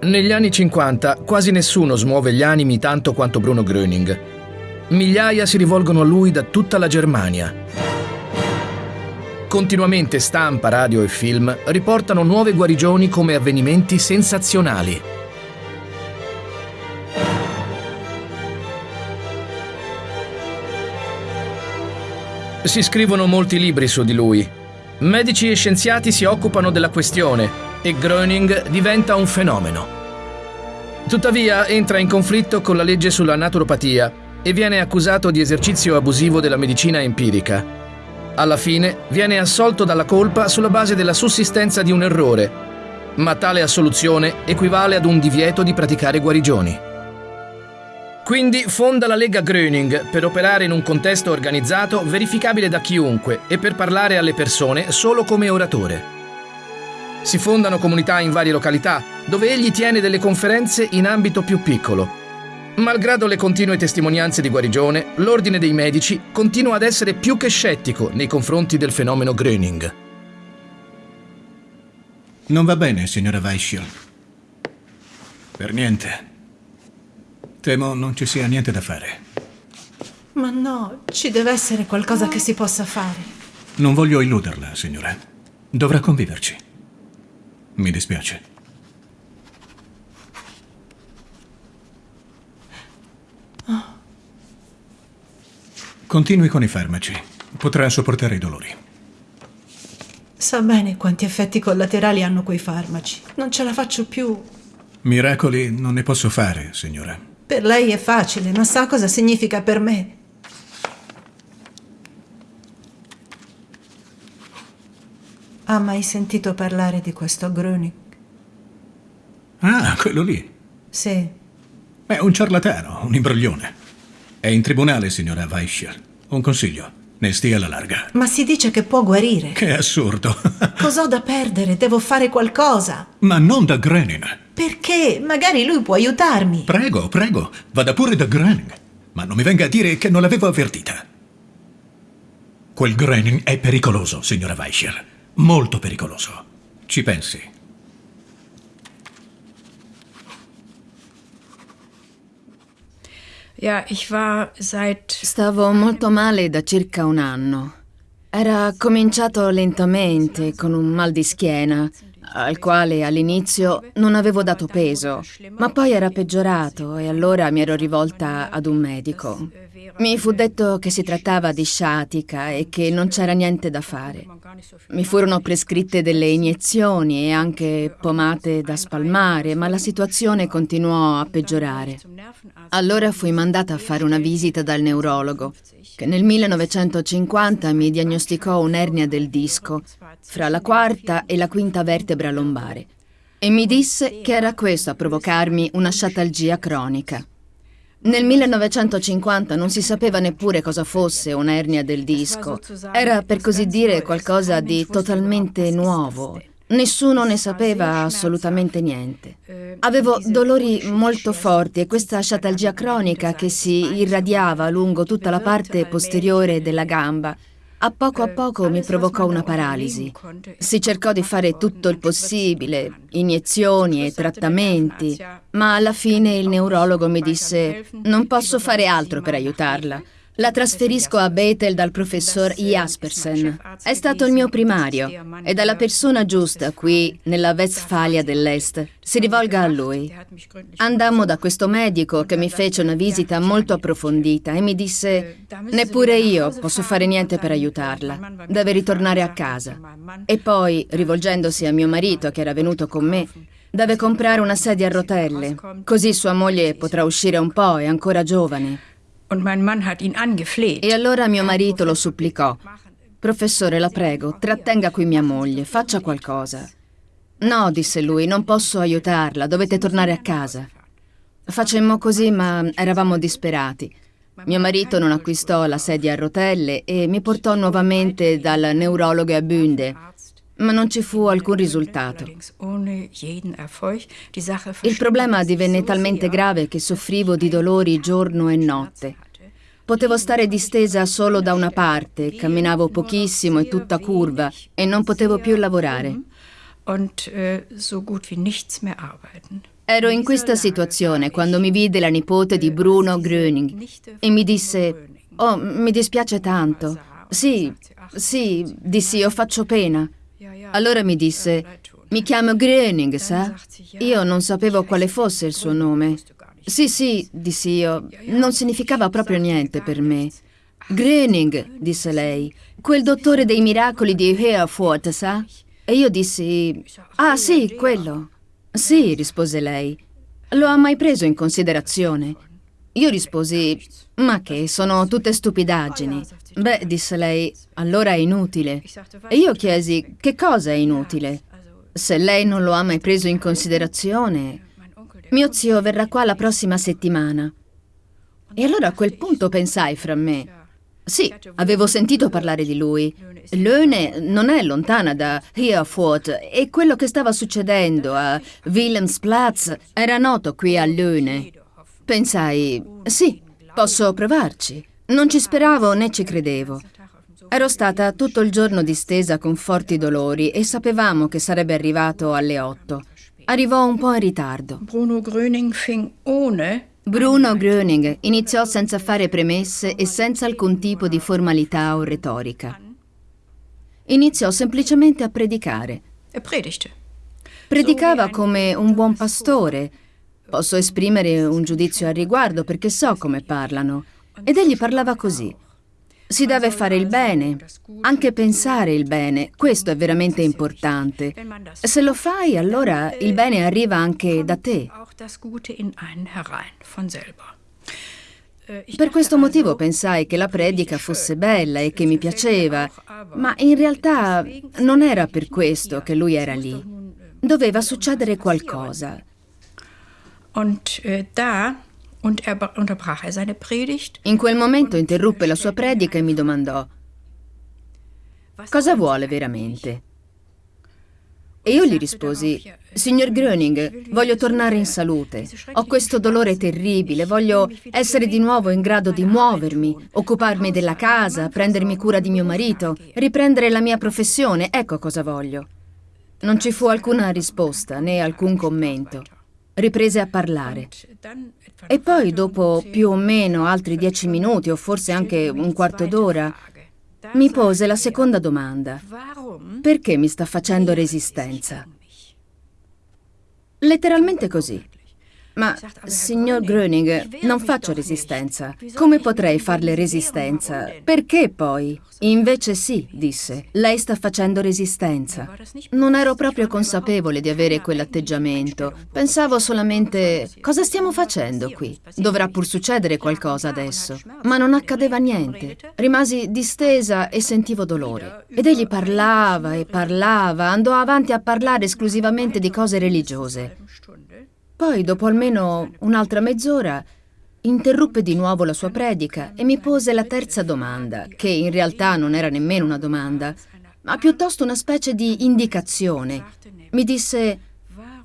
Negli anni 50 quasi nessuno smuove gli animi tanto quanto Bruno Gröning. Migliaia si rivolgono a lui da tutta la Germania. Continuamente stampa, radio e film riportano nuove guarigioni come avvenimenti sensazionali. Si scrivono molti libri su di lui. Medici e scienziati si occupano della questione e Gröning diventa un fenomeno. Tuttavia entra in conflitto con la legge sulla naturopatia e viene accusato di esercizio abusivo della medicina empirica. Alla fine viene assolto dalla colpa sulla base della sussistenza di un errore, ma tale assoluzione equivale ad un divieto di praticare guarigioni. Quindi fonda la Lega Gröning per operare in un contesto organizzato verificabile da chiunque e per parlare alle persone solo come oratore. Si fondano comunità in varie località, dove egli tiene delle conferenze in ambito più piccolo. Malgrado le continue testimonianze di guarigione, l'Ordine dei Medici continua ad essere più che scettico nei confronti del fenomeno Gröning. Non va bene, signora Weischiel. Per niente. Temo non ci sia niente da fare. Ma no, ci deve essere qualcosa che si possa fare. Non voglio illuderla, signora. Dovrà conviverci. Mi dispiace. Continui con i farmaci. Potrà sopportare i dolori. Sa bene quanti effetti collaterali hanno quei farmaci. Non ce la faccio più. Miracoli non ne posso fare, signora. Per lei è facile, ma sa cosa significa per me? Ha mai sentito parlare di questo Gröning? Ah, quello lì. Sì. È un ciarlatano, un imbroglione. È in tribunale, signora Weischer. Un consiglio. Ne stia alla larga. Ma si dice che può guarire. Che assurdo. Cos'ho da perdere? Devo fare qualcosa. Ma non da Groening. Perché? Magari lui può aiutarmi. Prego, prego. Vada pure da Groening. Ma non mi venga a dire che non l'avevo avvertita. Quel Groening è pericoloso, signora Weischer. Molto pericoloso. Ci pensi. Stavo molto male da circa un anno. Era cominciato lentamente, con un mal di schiena, al quale all'inizio non avevo dato peso, ma poi era peggiorato e allora mi ero rivolta ad un medico. Mi fu detto che si trattava di sciatica e che non c'era niente da fare. Mi furono prescritte delle iniezioni e anche pomate da spalmare, ma la situazione continuò a peggiorare. Allora fui mandata a fare una visita dal neurologo, che nel 1950 mi diagnosticò un'ernia del disco, fra la quarta e la quinta vertebra lombare, e mi disse che era questo a provocarmi una sciatalgia cronica. Nel 1950 non si sapeva neppure cosa fosse un'ernia del disco. Era per così dire qualcosa di totalmente nuovo. Nessuno ne sapeva assolutamente niente. Avevo dolori molto forti e questa sciatalgia cronica che si irradiava lungo tutta la parte posteriore della gamba a poco a poco mi provocò una paralisi. Si cercò di fare tutto il possibile, iniezioni e trattamenti, ma alla fine il neurologo mi disse non posso fare altro per aiutarla. La trasferisco a Bethel dal professor Jaspersen. È stato il mio primario ed è la persona giusta qui, nella Westfalia dell'Est. Si rivolga a lui. Andammo da questo medico che mi fece una visita molto approfondita e mi disse neppure io posso fare niente per aiutarla. Deve ritornare a casa. E poi, rivolgendosi a mio marito che era venuto con me, deve comprare una sedia a rotelle, così sua moglie potrà uscire un po', è ancora giovane. E allora mio marito lo supplicò. Professore, la prego, trattenga qui mia moglie, faccia qualcosa. No, disse lui, non posso aiutarla, dovete tornare a casa. Facemmo così, ma eravamo disperati. Mio marito non acquistò la sedia a rotelle e mi portò nuovamente dal neurologo a Bünde, ma non ci fu alcun risultato. Il problema divenne talmente grave che soffrivo di dolori giorno e notte. Potevo stare distesa solo da una parte, camminavo pochissimo e tutta curva e non potevo più lavorare. Ero in questa situazione quando mi vide la nipote di Bruno Gröning e mi disse, oh, mi dispiace tanto. Sì, sì, dissi, io faccio pena. Allora mi disse, mi chiamo Gröning, sa? Io non sapevo quale fosse il suo nome. Sì, sì, dissi io, non significava proprio niente per me. Gröning, disse lei, quel dottore dei miracoli di Herford, sa? E io dissi, ah sì, quello. Sì, rispose lei. Lo ha mai preso in considerazione? Io risposi, ma che, sono tutte stupidaggini. Beh, disse lei, allora è inutile. E io chiesi, che cosa è inutile? Se lei non lo ha mai preso in considerazione... Mio zio verrà qua la prossima settimana. E allora a quel punto pensai fra me, sì, avevo sentito parlare di lui. Löhne non è lontana da Herford e quello che stava succedendo a Wilhelmsplatz era noto qui a Löhne. Pensai, sì, posso provarci. Non ci speravo né ci credevo. Ero stata tutto il giorno distesa con forti dolori e sapevamo che sarebbe arrivato alle otto. Arrivò un po' in ritardo. Bruno Gröning fing ohne Bruno Gröning iniziò senza fare premesse e senza alcun tipo di formalità o retorica. Iniziò semplicemente a predicare. Predicava come un buon pastore. Posso esprimere un giudizio al riguardo perché so come parlano. Ed egli parlava così. Si deve fare il bene, anche pensare il bene, questo è veramente importante. Se lo fai, allora il bene arriva anche da te. Per questo motivo pensai che la predica fosse bella e che mi piaceva, ma in realtà non era per questo che lui era lì. Doveva succedere qualcosa. Und äh, da er er. In quel momento interruppe la sua predica e mi domandò, cosa vuole veramente? E io gli risposi, signor Gröning, voglio tornare in salute. Ho questo dolore terribile, voglio essere di nuovo in grado di muovermi, occuparmi della casa, prendermi cura di mio marito, riprendere la mia professione, ecco cosa voglio. Non ci fu alcuna risposta né alcun commento. Riprese a parlare. E poi, dopo più o meno altri dieci minuti, o forse anche un quarto d'ora, mi pose la seconda domanda. Perché mi sta facendo resistenza? Letteralmente così. Ma, signor Gröning, non faccio resistenza. Come potrei farle resistenza? Perché poi? Invece sì, disse. Lei sta facendo resistenza. Non ero proprio consapevole di avere quell'atteggiamento. Pensavo solamente, cosa stiamo facendo qui? Dovrà pur succedere qualcosa adesso. Ma non accadeva niente. Rimasi distesa e sentivo dolore. Ed egli parlava e parlava, andò avanti a parlare esclusivamente di cose religiose. Poi, dopo almeno un'altra mezz'ora, interruppe di nuovo la sua predica e mi pose la terza domanda, che in realtà non era nemmeno una domanda, ma piuttosto una specie di indicazione. Mi disse,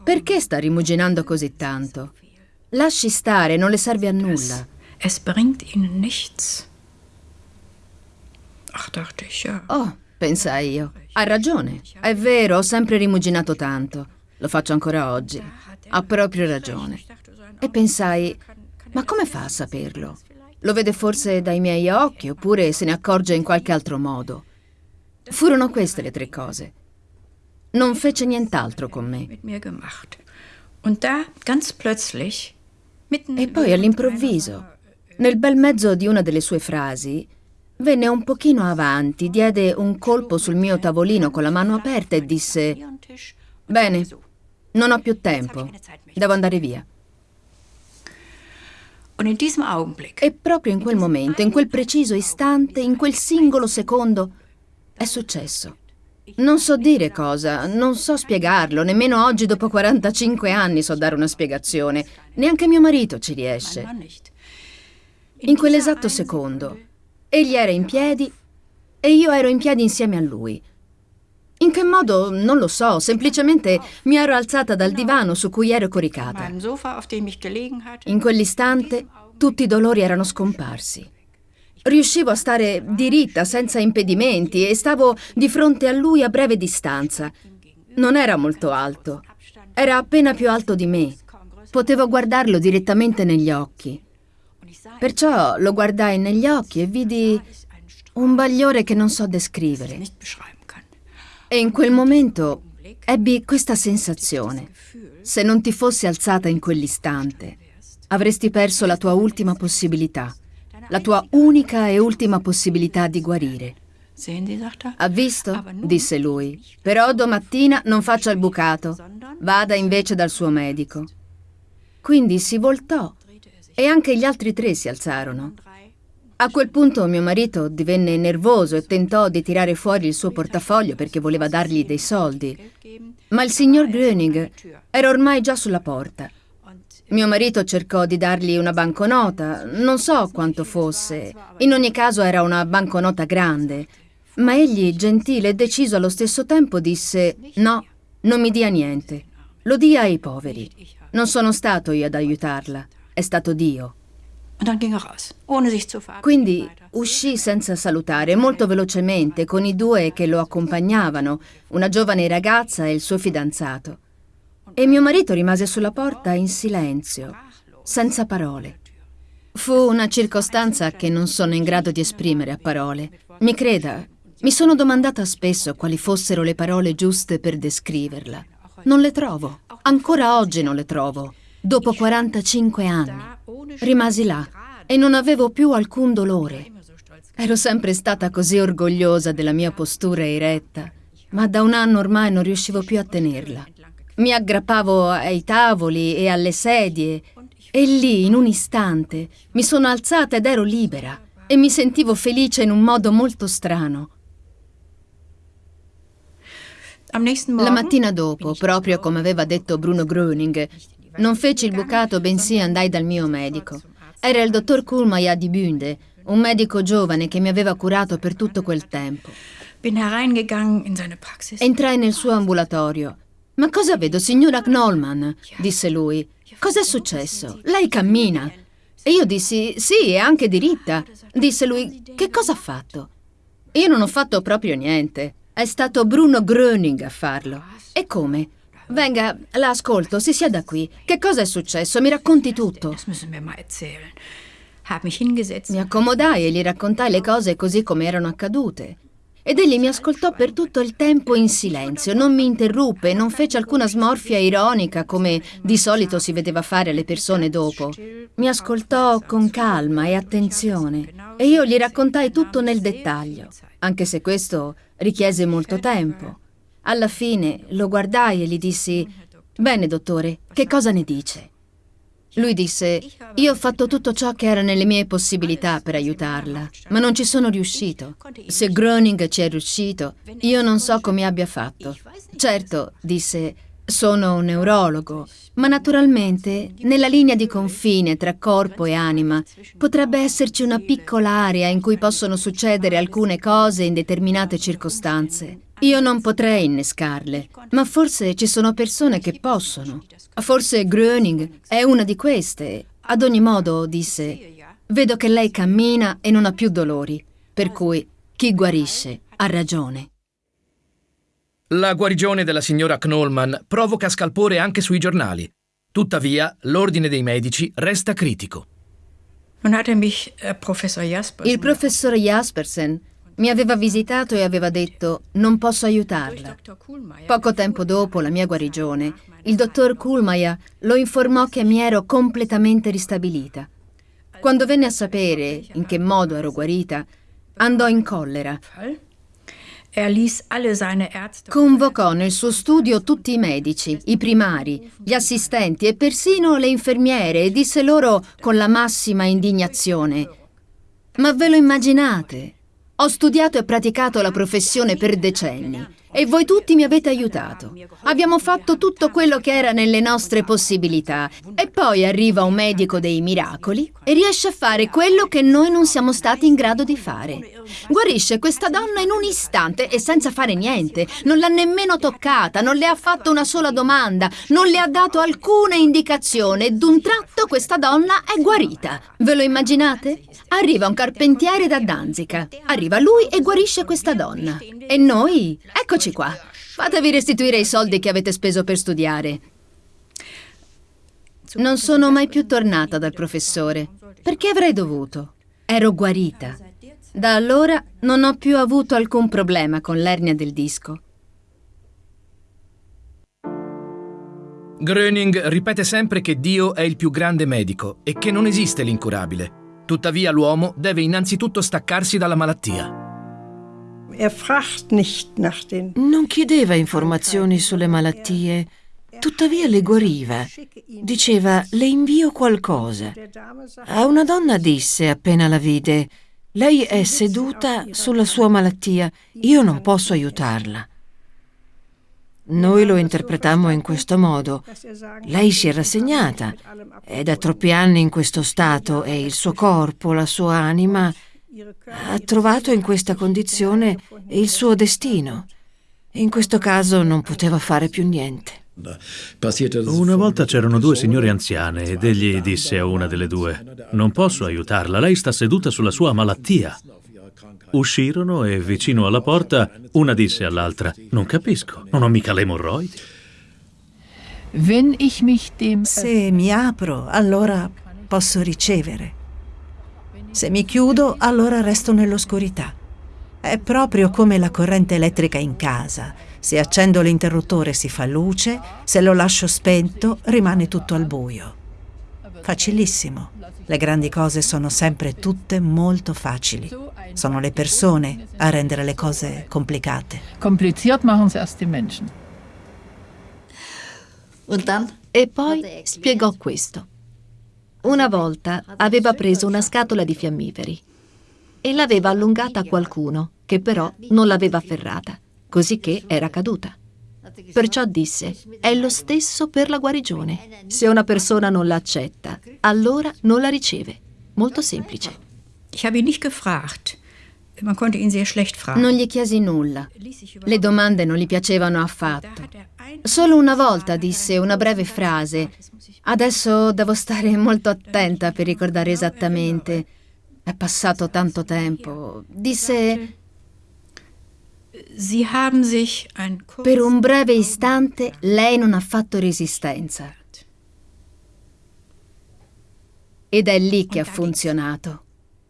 perché sta rimuginando così tanto? Lasci stare, non le serve a nulla. Es bringt ihnen nichts. Ach, dachte ich, ja. Oh, pensai io, ha ragione. È vero, ho sempre rimuginato tanto. Lo faccio ancora oggi. Ha proprio ragione. E pensai, ma come fa a saperlo? Lo vede forse dai miei occhi oppure se ne accorge in qualche altro modo. Furono queste le tre cose. Non fece nient'altro con me. E poi all'improvviso, nel bel mezzo di una delle sue frasi, venne un pochino avanti, diede un colpo sul mio tavolino con la mano aperta e disse Bene, non ho più tempo. Devo andare via. E proprio in quel momento, in quel preciso istante, in quel singolo secondo, è successo. Non so dire cosa, non so spiegarlo, nemmeno oggi dopo 45 anni so dare una spiegazione, neanche mio marito ci riesce. In quell'esatto secondo, egli era in piedi e io ero in piedi insieme a lui. In che modo? Non lo so, semplicemente mi ero alzata dal divano su cui ero coricata. In quell'istante tutti i dolori erano scomparsi. Riuscivo a stare diritta, senza impedimenti, e stavo di fronte a lui a breve distanza. Non era molto alto, era appena più alto di me. potevo guardarlo direttamente negli occhi. Perciò lo guardai negli occhi e vidi un bagliore che non so descrivere. E in quel momento ebbi questa sensazione. Se non ti fossi alzata in quell'istante, avresti perso la tua ultima possibilità, la tua unica e ultima possibilità di guarire. Ha visto? disse lui. Però domattina non faccia il bucato. Vada invece dal suo medico. Quindi si voltò e anche gli altri tre si alzarono. A quel punto mio marito divenne nervoso e tentò di tirare fuori il suo portafoglio perché voleva dargli dei soldi. Ma il signor Gröning era ormai già sulla porta. Mio marito cercò di dargli una banconota, non so quanto fosse. In ogni caso era una banconota grande. Ma egli, gentile e deciso allo stesso tempo, disse no, non mi dia niente. Lo dia ai poveri. Non sono stato io ad aiutarla, è stato Dio. Quindi uscì senza salutare, molto velocemente, con i due che lo accompagnavano, una giovane ragazza e il suo fidanzato. E mio marito rimase sulla porta in silenzio, senza parole. Fu una circostanza che non sono in grado di esprimere a parole. Mi creda, mi sono domandata spesso quali fossero le parole giuste per descriverla. Non le trovo. Ancora oggi non le trovo. Dopo 45 anni. Rimasi là e non avevo più alcun dolore. Ero sempre stata così orgogliosa della mia postura eretta, ma da un anno ormai non riuscivo più a tenerla. Mi aggrappavo ai tavoli e alle sedie e lì, in un istante, mi sono alzata ed ero libera e mi sentivo felice in un modo molto strano. La mattina dopo, proprio come aveva detto Bruno Gröning, non feci il bucato, bensì andai dal mio medico. Era il dottor Kulmaja di Bünde, un medico giovane che mi aveva curato per tutto quel tempo. Entrai nel suo ambulatorio. Ma cosa vedo, signora Knollman? disse lui. Cos'è successo? Lei cammina. E io dissi, sì, è anche diritta. Disse lui, che cosa ha fatto? Io non ho fatto proprio niente. È stato Bruno Gröning a farlo. E come? Venga, la ascolto, si sieda qui. Che cosa è successo? Mi racconti tutto. Mi accomodai e gli raccontai le cose così come erano accadute. Ed egli mi ascoltò per tutto il tempo in silenzio, non mi interruppe, non fece alcuna smorfia ironica come di solito si vedeva fare alle persone dopo. Mi ascoltò con calma e attenzione e io gli raccontai tutto nel dettaglio, anche se questo richiese molto tempo. Alla fine lo guardai e gli dissi, bene dottore, che cosa ne dice? Lui disse, io ho fatto tutto ciò che era nelle mie possibilità per aiutarla, ma non ci sono riuscito. Se Groening ci è riuscito, io non so come abbia fatto. Certo, disse, sono un neurologo, ma naturalmente nella linea di confine tra corpo e anima potrebbe esserci una piccola area in cui possono succedere alcune cose in determinate circostanze. Io non potrei innescarle, ma forse ci sono persone che possono. Forse Gröning è una di queste. Ad ogni modo, disse, vedo che lei cammina e non ha più dolori, per cui chi guarisce ha ragione. La guarigione della signora Knollman provoca scalpore anche sui giornali. Tuttavia, l'ordine dei medici resta critico. Äh, Il professor Jaspersen mi aveva visitato e aveva detto non posso aiutarla. Poco tempo dopo la mia guarigione, il dottor Kulmaya lo informò che mi ero completamente ristabilita. Quando venne a sapere in che modo ero guarita, andò in collera Convocò nel suo studio tutti i medici, i primari, gli assistenti e persino le infermiere e disse loro con la massima indignazione Ma ve lo immaginate? Ho studiato e praticato la professione per decenni e voi tutti mi avete aiutato. Abbiamo fatto tutto quello che era nelle nostre possibilità. E poi arriva un medico dei miracoli e riesce a fare quello che noi non siamo stati in grado di fare. Guarisce questa donna in un istante e senza fare niente. Non l'ha nemmeno toccata, non le ha fatto una sola domanda, non le ha dato alcuna indicazione e d'un tratto questa donna è guarita. Ve lo immaginate? Arriva un carpentiere da Danzica. Arriva lui e guarisce questa donna. E noi, eccoci Eccoci qua. Fatevi restituire i soldi che avete speso per studiare. Non sono mai più tornata dal professore. Perché avrei dovuto? Ero guarita. Da allora non ho più avuto alcun problema con l'ernia del disco. Gröning ripete sempre che Dio è il più grande medico e che non esiste l'incurabile. Tuttavia l'uomo deve innanzitutto staccarsi dalla malattia. Non chiedeva informazioni sulle malattie, tuttavia le guariva. Diceva, le invio qualcosa. A una donna disse, appena la vide, lei è seduta sulla sua malattia, io non posso aiutarla. Noi lo interpretammo in questo modo. Lei si è rassegnata, è da troppi anni in questo stato e il suo corpo, la sua anima, ha trovato in questa condizione il suo destino. In questo caso non poteva fare più niente. Una volta c'erano due signore anziane ed egli disse a una delle due, non posso aiutarla, lei sta seduta sulla sua malattia. Uscirono e vicino alla porta una disse all'altra, non capisco, non ho mica le emorroidi. Se mi apro, allora posso ricevere. Se mi chiudo, allora resto nell'oscurità. È proprio come la corrente elettrica in casa. Se accendo l'interruttore si fa luce, se lo lascio spento rimane tutto al buio. Facilissimo. Le grandi cose sono sempre tutte molto facili. Sono le persone a rendere le cose complicate. Kompliziert machen sie erst die Menschen. E poi spiegò questo. Una volta aveva preso una scatola di fiammiferi e l'aveva allungata a qualcuno che però non l'aveva afferrata, cosicché era caduta. Perciò disse, è lo stesso per la guarigione. Se una persona non la accetta, allora non la riceve. Molto semplice. Non gli chiesi nulla. Le domande non gli piacevano affatto. Solo una volta disse una breve frase. Adesso devo stare molto attenta per ricordare esattamente. È passato tanto tempo. Disse per un breve istante lei non ha fatto resistenza. Ed è lì che ha funzionato.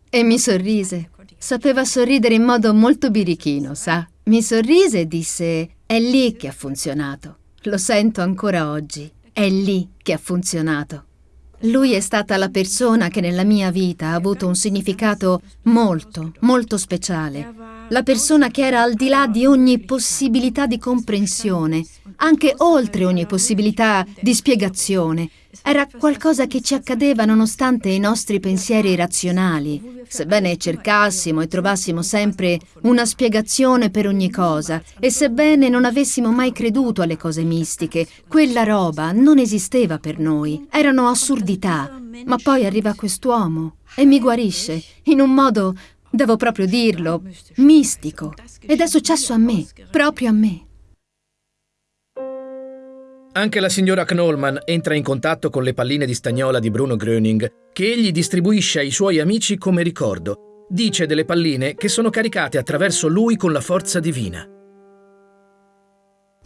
E mi sorrise. Sapeva sorridere in modo molto birichino, sa? Mi sorrise e disse: È lì che ha funzionato. Lo sento ancora oggi. È lì che ha funzionato. Lui è stata la persona che nella mia vita ha avuto un significato molto, molto speciale. La persona che era al di là di ogni possibilità di comprensione, anche oltre ogni possibilità di spiegazione. Era qualcosa che ci accadeva nonostante i nostri pensieri razionali. Sebbene cercassimo e trovassimo sempre una spiegazione per ogni cosa, e sebbene non avessimo mai creduto alle cose mistiche, quella roba non esisteva per noi. Erano assurdità. Ma poi arriva quest'uomo e mi guarisce in un modo, devo proprio dirlo, mistico. Ed è successo a me, proprio a me. Anche la signora Knollman entra in contatto con le palline di stagnola di Bruno Gröning, che egli distribuisce ai suoi amici come ricordo. Dice delle palline che sono caricate attraverso lui con la forza divina.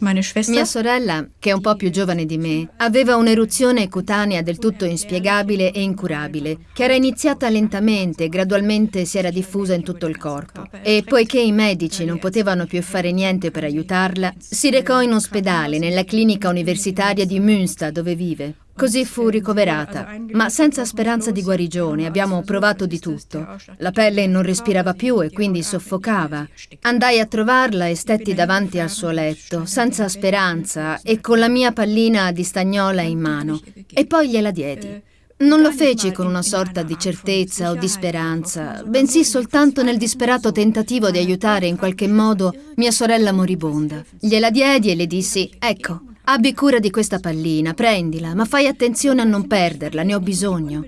Mia sorella, che è un po' più giovane di me, aveva un'eruzione cutanea del tutto inspiegabile e incurabile, che era iniziata lentamente e gradualmente si era diffusa in tutto il corpo. E poiché i medici non potevano più fare niente per aiutarla, si recò in ospedale nella clinica universitaria di Münster dove vive. Così fu ricoverata, ma senza speranza di guarigione. Abbiamo provato di tutto. La pelle non respirava più e quindi soffocava. Andai a trovarla e stetti davanti al suo letto, senza speranza e con la mia pallina di stagnola in mano. E poi gliela diedi. Non lo feci con una sorta di certezza o di speranza, bensì soltanto nel disperato tentativo di aiutare in qualche modo mia sorella moribonda. Gliela diedi e le dissi: Ecco, abbi cura di questa pallina, prendila, ma fai attenzione a non perderla, ne ho bisogno.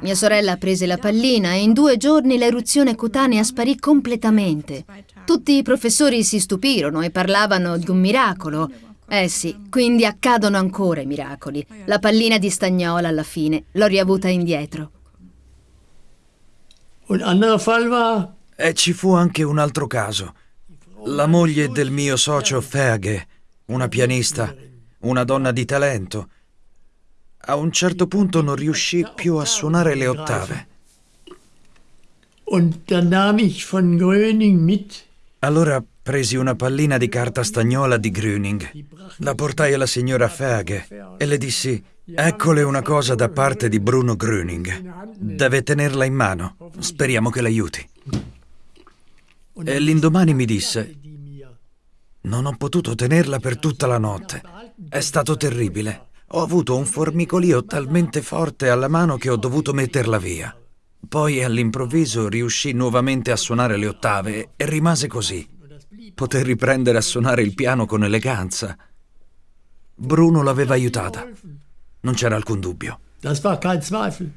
Mia sorella prese la pallina e in due giorni l'eruzione cutanea sparì completamente. Tutti i professori si stupirono e parlavano di un miracolo. Eh sì, quindi accadono ancora i miracoli. La pallina di stagnola alla fine l'ho riavuta indietro. E ci fu anche un altro caso. La moglie del mio socio Ferge, una pianista, una donna di talento. A un certo punto non riuscì più a suonare le ottave. Allora presi una pallina di carta stagnola di Gröning, la portai alla signora Fage e le dissi: Eccole una cosa da parte di Bruno Gröning. Deve tenerla in mano. Speriamo che l'aiuti. E l'indomani mi disse: Non ho potuto tenerla per tutta la notte. È stato terribile. Ho avuto un formicolio talmente forte alla mano che ho dovuto metterla via. Poi all'improvviso riuscì nuovamente a suonare le ottave e rimase così. Poté riprendere a suonare il piano con eleganza. Bruno l'aveva aiutata. Non c'era alcun dubbio. Das war kein Zweifel.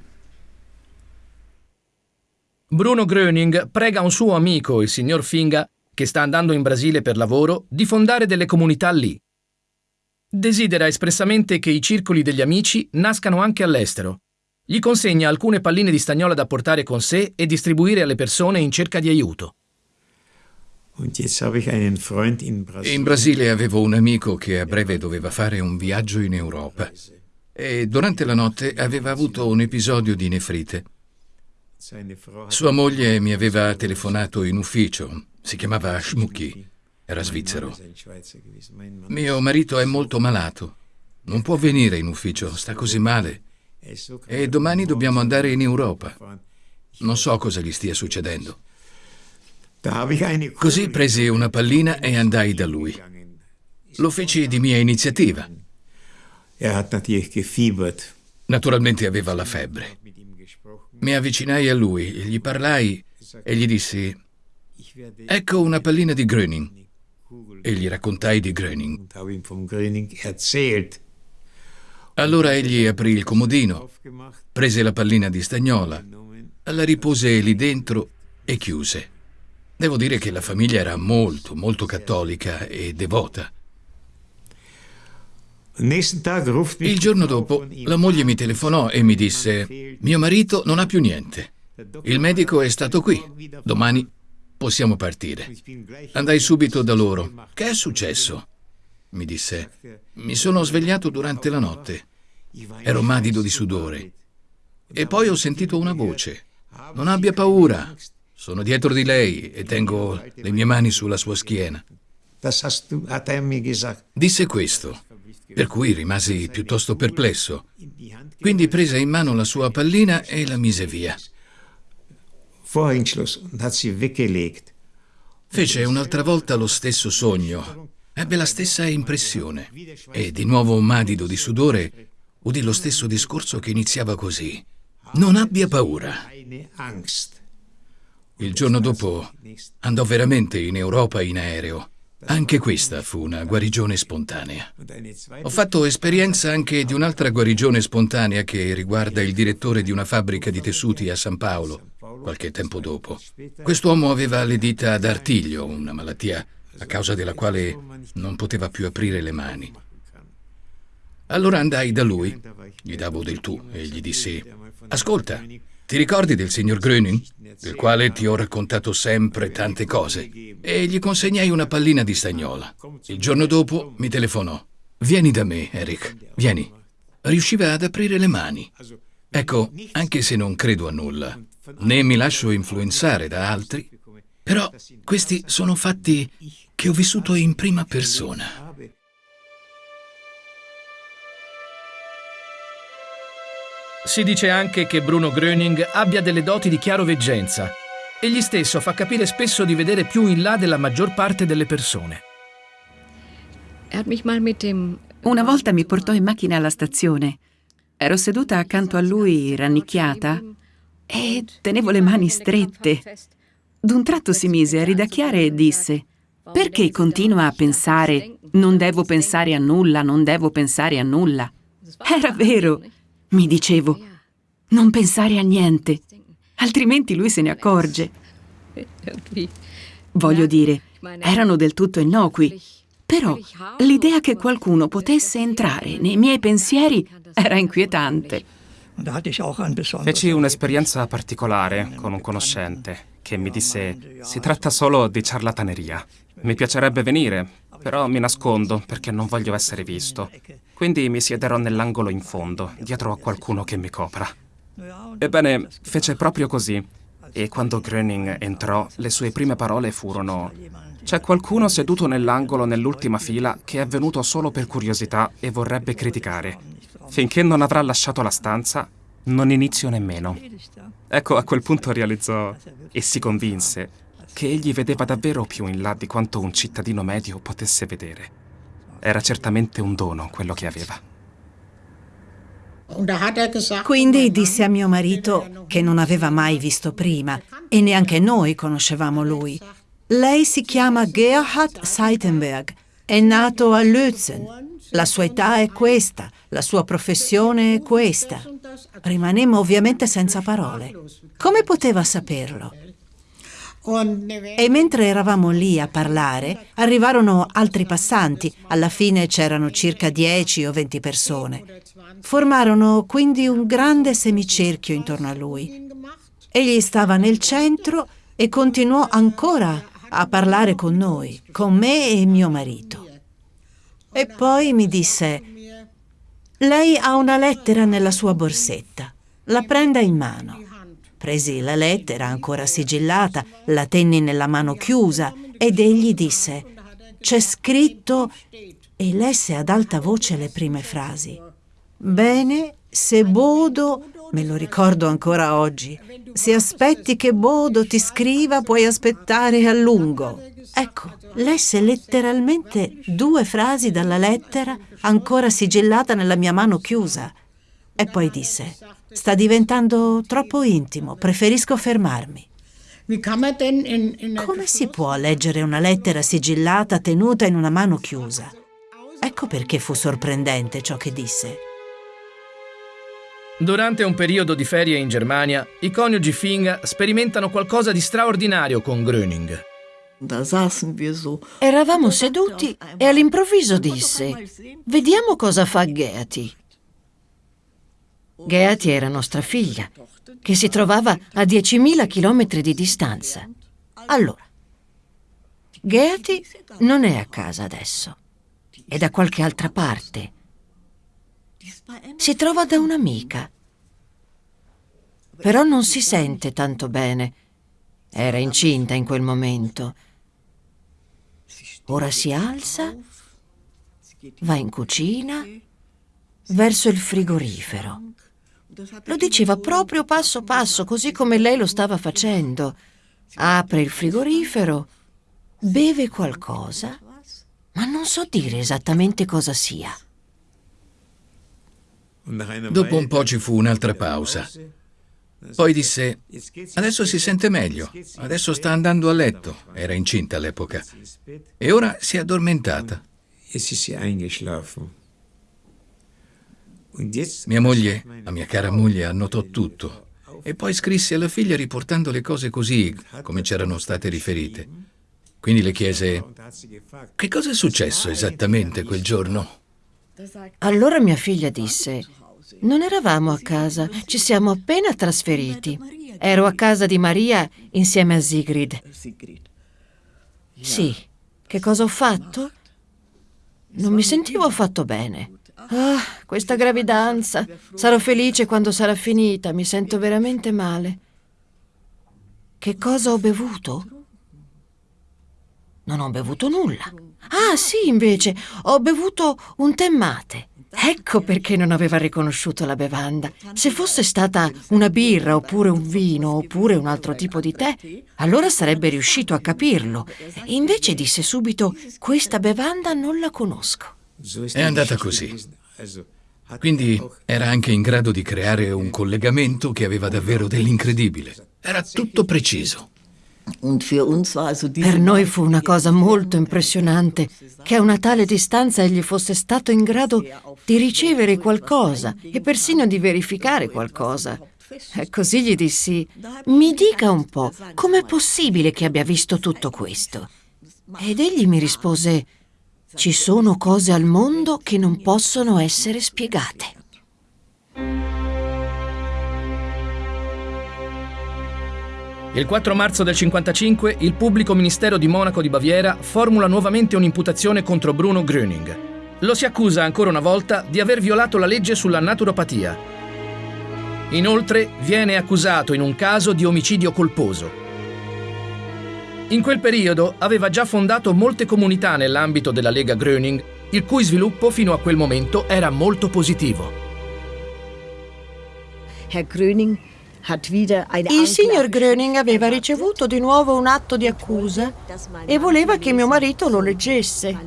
Bruno Gröning prega un suo amico, il signor Finga, che sta andando in Brasile per lavoro, di fondare delle comunità lì. Desidera espressamente che i circoli degli amici nascano anche all'estero. Gli consegna alcune palline di stagnola da portare con sé e distribuire alle persone in cerca di aiuto. In Brasile avevo un amico che a breve doveva fare un viaggio in Europa e durante la notte aveva avuto un episodio di nefrite. Sua moglie mi aveva telefonato in ufficio, si chiamava Schmucki, era svizzero. Mio marito è molto malato, non può venire in ufficio, sta così male e domani dobbiamo andare in Europa. Non so cosa gli stia succedendo. Così presi una pallina e andai da lui. Lo feci di mia iniziativa. Naturalmente aveva la febbre. Mi avvicinai a lui, gli parlai e gli dissi: Ecco una pallina di Gröning. E gli raccontai di Gröning. Allora egli aprì il comodino, prese la pallina di stagnola, la ripose lì dentro e chiuse. Devo dire che la famiglia era molto, molto cattolica e devota. Il giorno dopo la moglie mi telefonò e mi disse, mio marito non ha più niente. Il medico è stato qui. Domani possiamo partire. Andai subito da loro. Che è successo? Mi disse, mi sono svegliato durante la notte. Ero madido di sudore. E poi ho sentito una voce. Non abbia paura. Sono dietro di lei e tengo le mie mani sulla sua schiena. Disse questo, per cui rimasi piuttosto perplesso. Quindi prese in mano la sua pallina e la mise via. Fece un'altra volta lo stesso sogno, ebbe la stessa impressione e di nuovo madido di sudore udì lo stesso discorso che iniziava così. Non abbia paura. Il giorno dopo andò veramente in Europa in aereo. Anche questa fu una guarigione spontanea. Ho fatto esperienza anche di un'altra guarigione spontanea che riguarda il direttore di una fabbrica di tessuti a San Paolo, qualche tempo dopo. Quest'uomo aveva le dita ad artiglio, una malattia a causa della quale non poteva più aprire le mani. Allora andai da lui, gli davo del tu e gli dissi, ascolta, ti ricordi del signor Gröning, del quale ti ho raccontato sempre tante cose? E gli consegnai una pallina di stagnola. Il giorno dopo mi telefonò. Vieni da me, Eric, vieni. Riusciva ad aprire le mani. Ecco, anche se non credo a nulla, né mi lascio influenzare da altri, però questi sono fatti che ho vissuto in prima persona. Si dice anche che Bruno Gröning abbia delle doti di chiaroveggenza. Egli stesso fa capire spesso di vedere più in là della maggior parte delle persone. Una volta mi portò in macchina alla stazione. Ero seduta accanto a lui, rannicchiata, e tenevo le mani strette. D'un tratto si mise a ridacchiare e disse: Perché continua a pensare non devo pensare a nulla, non devo pensare a nulla? Era vero. Mi dicevo, non pensare a niente, altrimenti lui se ne accorge. Voglio dire, erano del tutto innocui, però l'idea che qualcuno potesse entrare nei miei pensieri era inquietante. Feci un'esperienza particolare con un conoscente che mi disse si tratta solo di ciarlataneria. Mi piacerebbe venire, però mi nascondo perché non voglio essere visto. Quindi mi siederò nell'angolo in fondo, dietro a qualcuno che mi copra. Ebbene, fece proprio così. E quando Gröning entrò, le sue prime parole furono c'è qualcuno seduto nell'angolo nell'ultima fila che è venuto solo per curiosità e vorrebbe criticare. Finché non avrà lasciato la stanza, non inizio nemmeno. Ecco, a quel punto realizzò e si convinse che egli vedeva davvero più in là di quanto un cittadino medio potesse vedere. Era certamente un dono quello che aveva. Quindi disse a mio marito che non aveva mai visto prima e neanche noi conoscevamo lui. Lei si chiama Gerhard Seitenberg, è nato a Lützen. La sua età è questa, la sua professione è questa. Rimanemmo ovviamente senza parole. Come poteva saperlo? E mentre eravamo lì a parlare, arrivarono altri passanti. Alla fine c'erano circa 10 o 20 persone. Formarono quindi un grande semicerchio intorno a lui. Egli stava nel centro e continuò ancora a parlare con noi, con me e mio marito. E poi mi disse, lei ha una lettera nella sua borsetta, la prenda in mano. Presi la lettera ancora sigillata, la tenni nella mano chiusa ed egli disse, c'è scritto e lesse ad alta voce le prime frasi. Bene, se Bodo Me lo ricordo ancora oggi. Se aspetti che Bodo ti scriva, puoi aspettare a lungo. Ecco, lesse letteralmente due frasi dalla lettera ancora sigillata nella mia mano chiusa. E poi disse, sta diventando troppo intimo, preferisco fermarmi. Come si può leggere una lettera sigillata tenuta in una mano chiusa? Ecco perché fu sorprendente ciò che disse. Durante un periodo di ferie in Germania, i coniugi Fing sperimentano qualcosa di straordinario con Gröning. Eravamo seduti e all'improvviso disse: Vediamo cosa fa Geati. Geati era nostra figlia, che si trovava a 10.000 chilometri di distanza. Allora, Geati non è a casa adesso, è da qualche altra parte si trova da un'amica. Però non si sente tanto bene. Era incinta in quel momento. Ora si alza, va in cucina, verso il frigorifero. Lo diceva proprio passo passo, così come lei lo stava facendo. Apre il frigorifero, beve qualcosa, ma non so dire esattamente cosa sia. Dopo un po' ci fu un'altra pausa. Poi disse, adesso si sente meglio, adesso sta andando a letto, era incinta all'epoca, e ora si è addormentata. Mia moglie, la mia cara moglie, annotò tutto e poi scrisse alla figlia riportando le cose così, come c'erano state riferite. Quindi le chiese, che cosa è successo esattamente quel giorno? Allora mia figlia disse, non eravamo a casa, ci siamo appena trasferiti. Ero a casa di Maria insieme a Sigrid. Sì, che cosa ho fatto? Non mi sentivo affatto bene. Ah, questa gravidanza. Sarò felice quando sarà finita, mi sento veramente male. Che cosa ho bevuto? Non ho bevuto nulla. Ah, sì, invece, ho bevuto un tè mate. Ecco perché non aveva riconosciuto la bevanda. Se fosse stata una birra oppure un vino oppure un altro tipo di tè, allora sarebbe riuscito a capirlo. Invece disse subito, questa bevanda non la conosco. È andata così. Quindi era anche in grado di creare un collegamento che aveva davvero dell'incredibile. Era tutto preciso. Per noi fu una cosa molto impressionante che a una tale distanza egli fosse stato in grado di ricevere qualcosa e persino di verificare qualcosa. E così gli dissi, mi dica un po', com'è possibile che abbia visto tutto questo? Ed egli mi rispose, ci sono cose al mondo che non possono essere spiegate. Il 4 marzo del 55 il pubblico ministero di Monaco di Baviera formula nuovamente un'imputazione contro Bruno Gröning. Lo si accusa ancora una volta di aver violato la legge sulla naturopatia. Inoltre viene accusato in un caso di omicidio colposo. In quel periodo aveva già fondato molte comunità nell'ambito della Lega Gröning, il cui sviluppo fino a quel momento era molto positivo. Herr Gröning il signor Gröning aveva ricevuto di nuovo un atto di accusa e voleva che mio marito lo leggesse.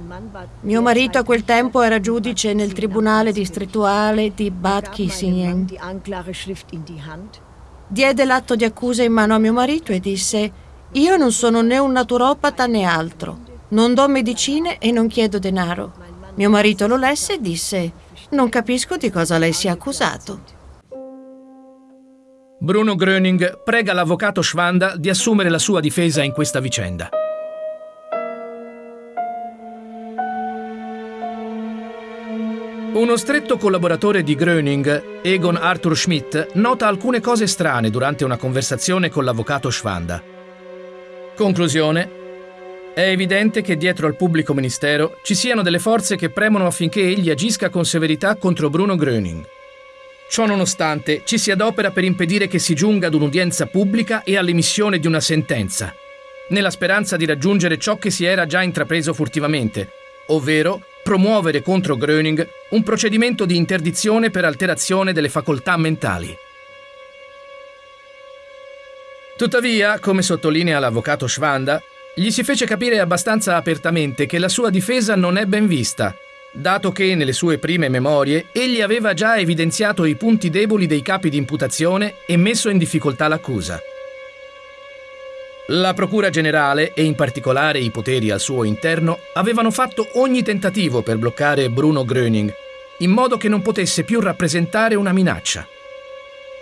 Mio marito a quel tempo era giudice nel tribunale distrettuale di Bad Kissingen. Diede l'atto di accusa in mano a mio marito e disse io non sono né un naturopata né altro. Non do medicine e non chiedo denaro. Mio marito lo lesse e disse non capisco di cosa lei sia accusato. Bruno Gröning prega l'avvocato Schwanda di assumere la sua difesa in questa vicenda. Uno stretto collaboratore di Gröning, Egon Arthur Schmidt, nota alcune cose strane durante una conversazione con l'avvocato Schwanda. Conclusione. È evidente che dietro al pubblico ministero ci siano delle forze che premono affinché egli agisca con severità contro Bruno Gröning. Ciò nonostante, ci si adopera per impedire che si giunga ad un'udienza pubblica e all'emissione di una sentenza, nella speranza di raggiungere ciò che si era già intrapreso furtivamente, ovvero promuovere contro Gröning un procedimento di interdizione per alterazione delle facoltà mentali. Tuttavia, come sottolinea l'avvocato Schwanda, gli si fece capire abbastanza apertamente che la sua difesa non è ben vista dato che nelle sue prime memorie egli aveva già evidenziato i punti deboli dei capi di imputazione e messo in difficoltà l'accusa. La Procura Generale, e in particolare i poteri al suo interno, avevano fatto ogni tentativo per bloccare Bruno Gröning, in modo che non potesse più rappresentare una minaccia.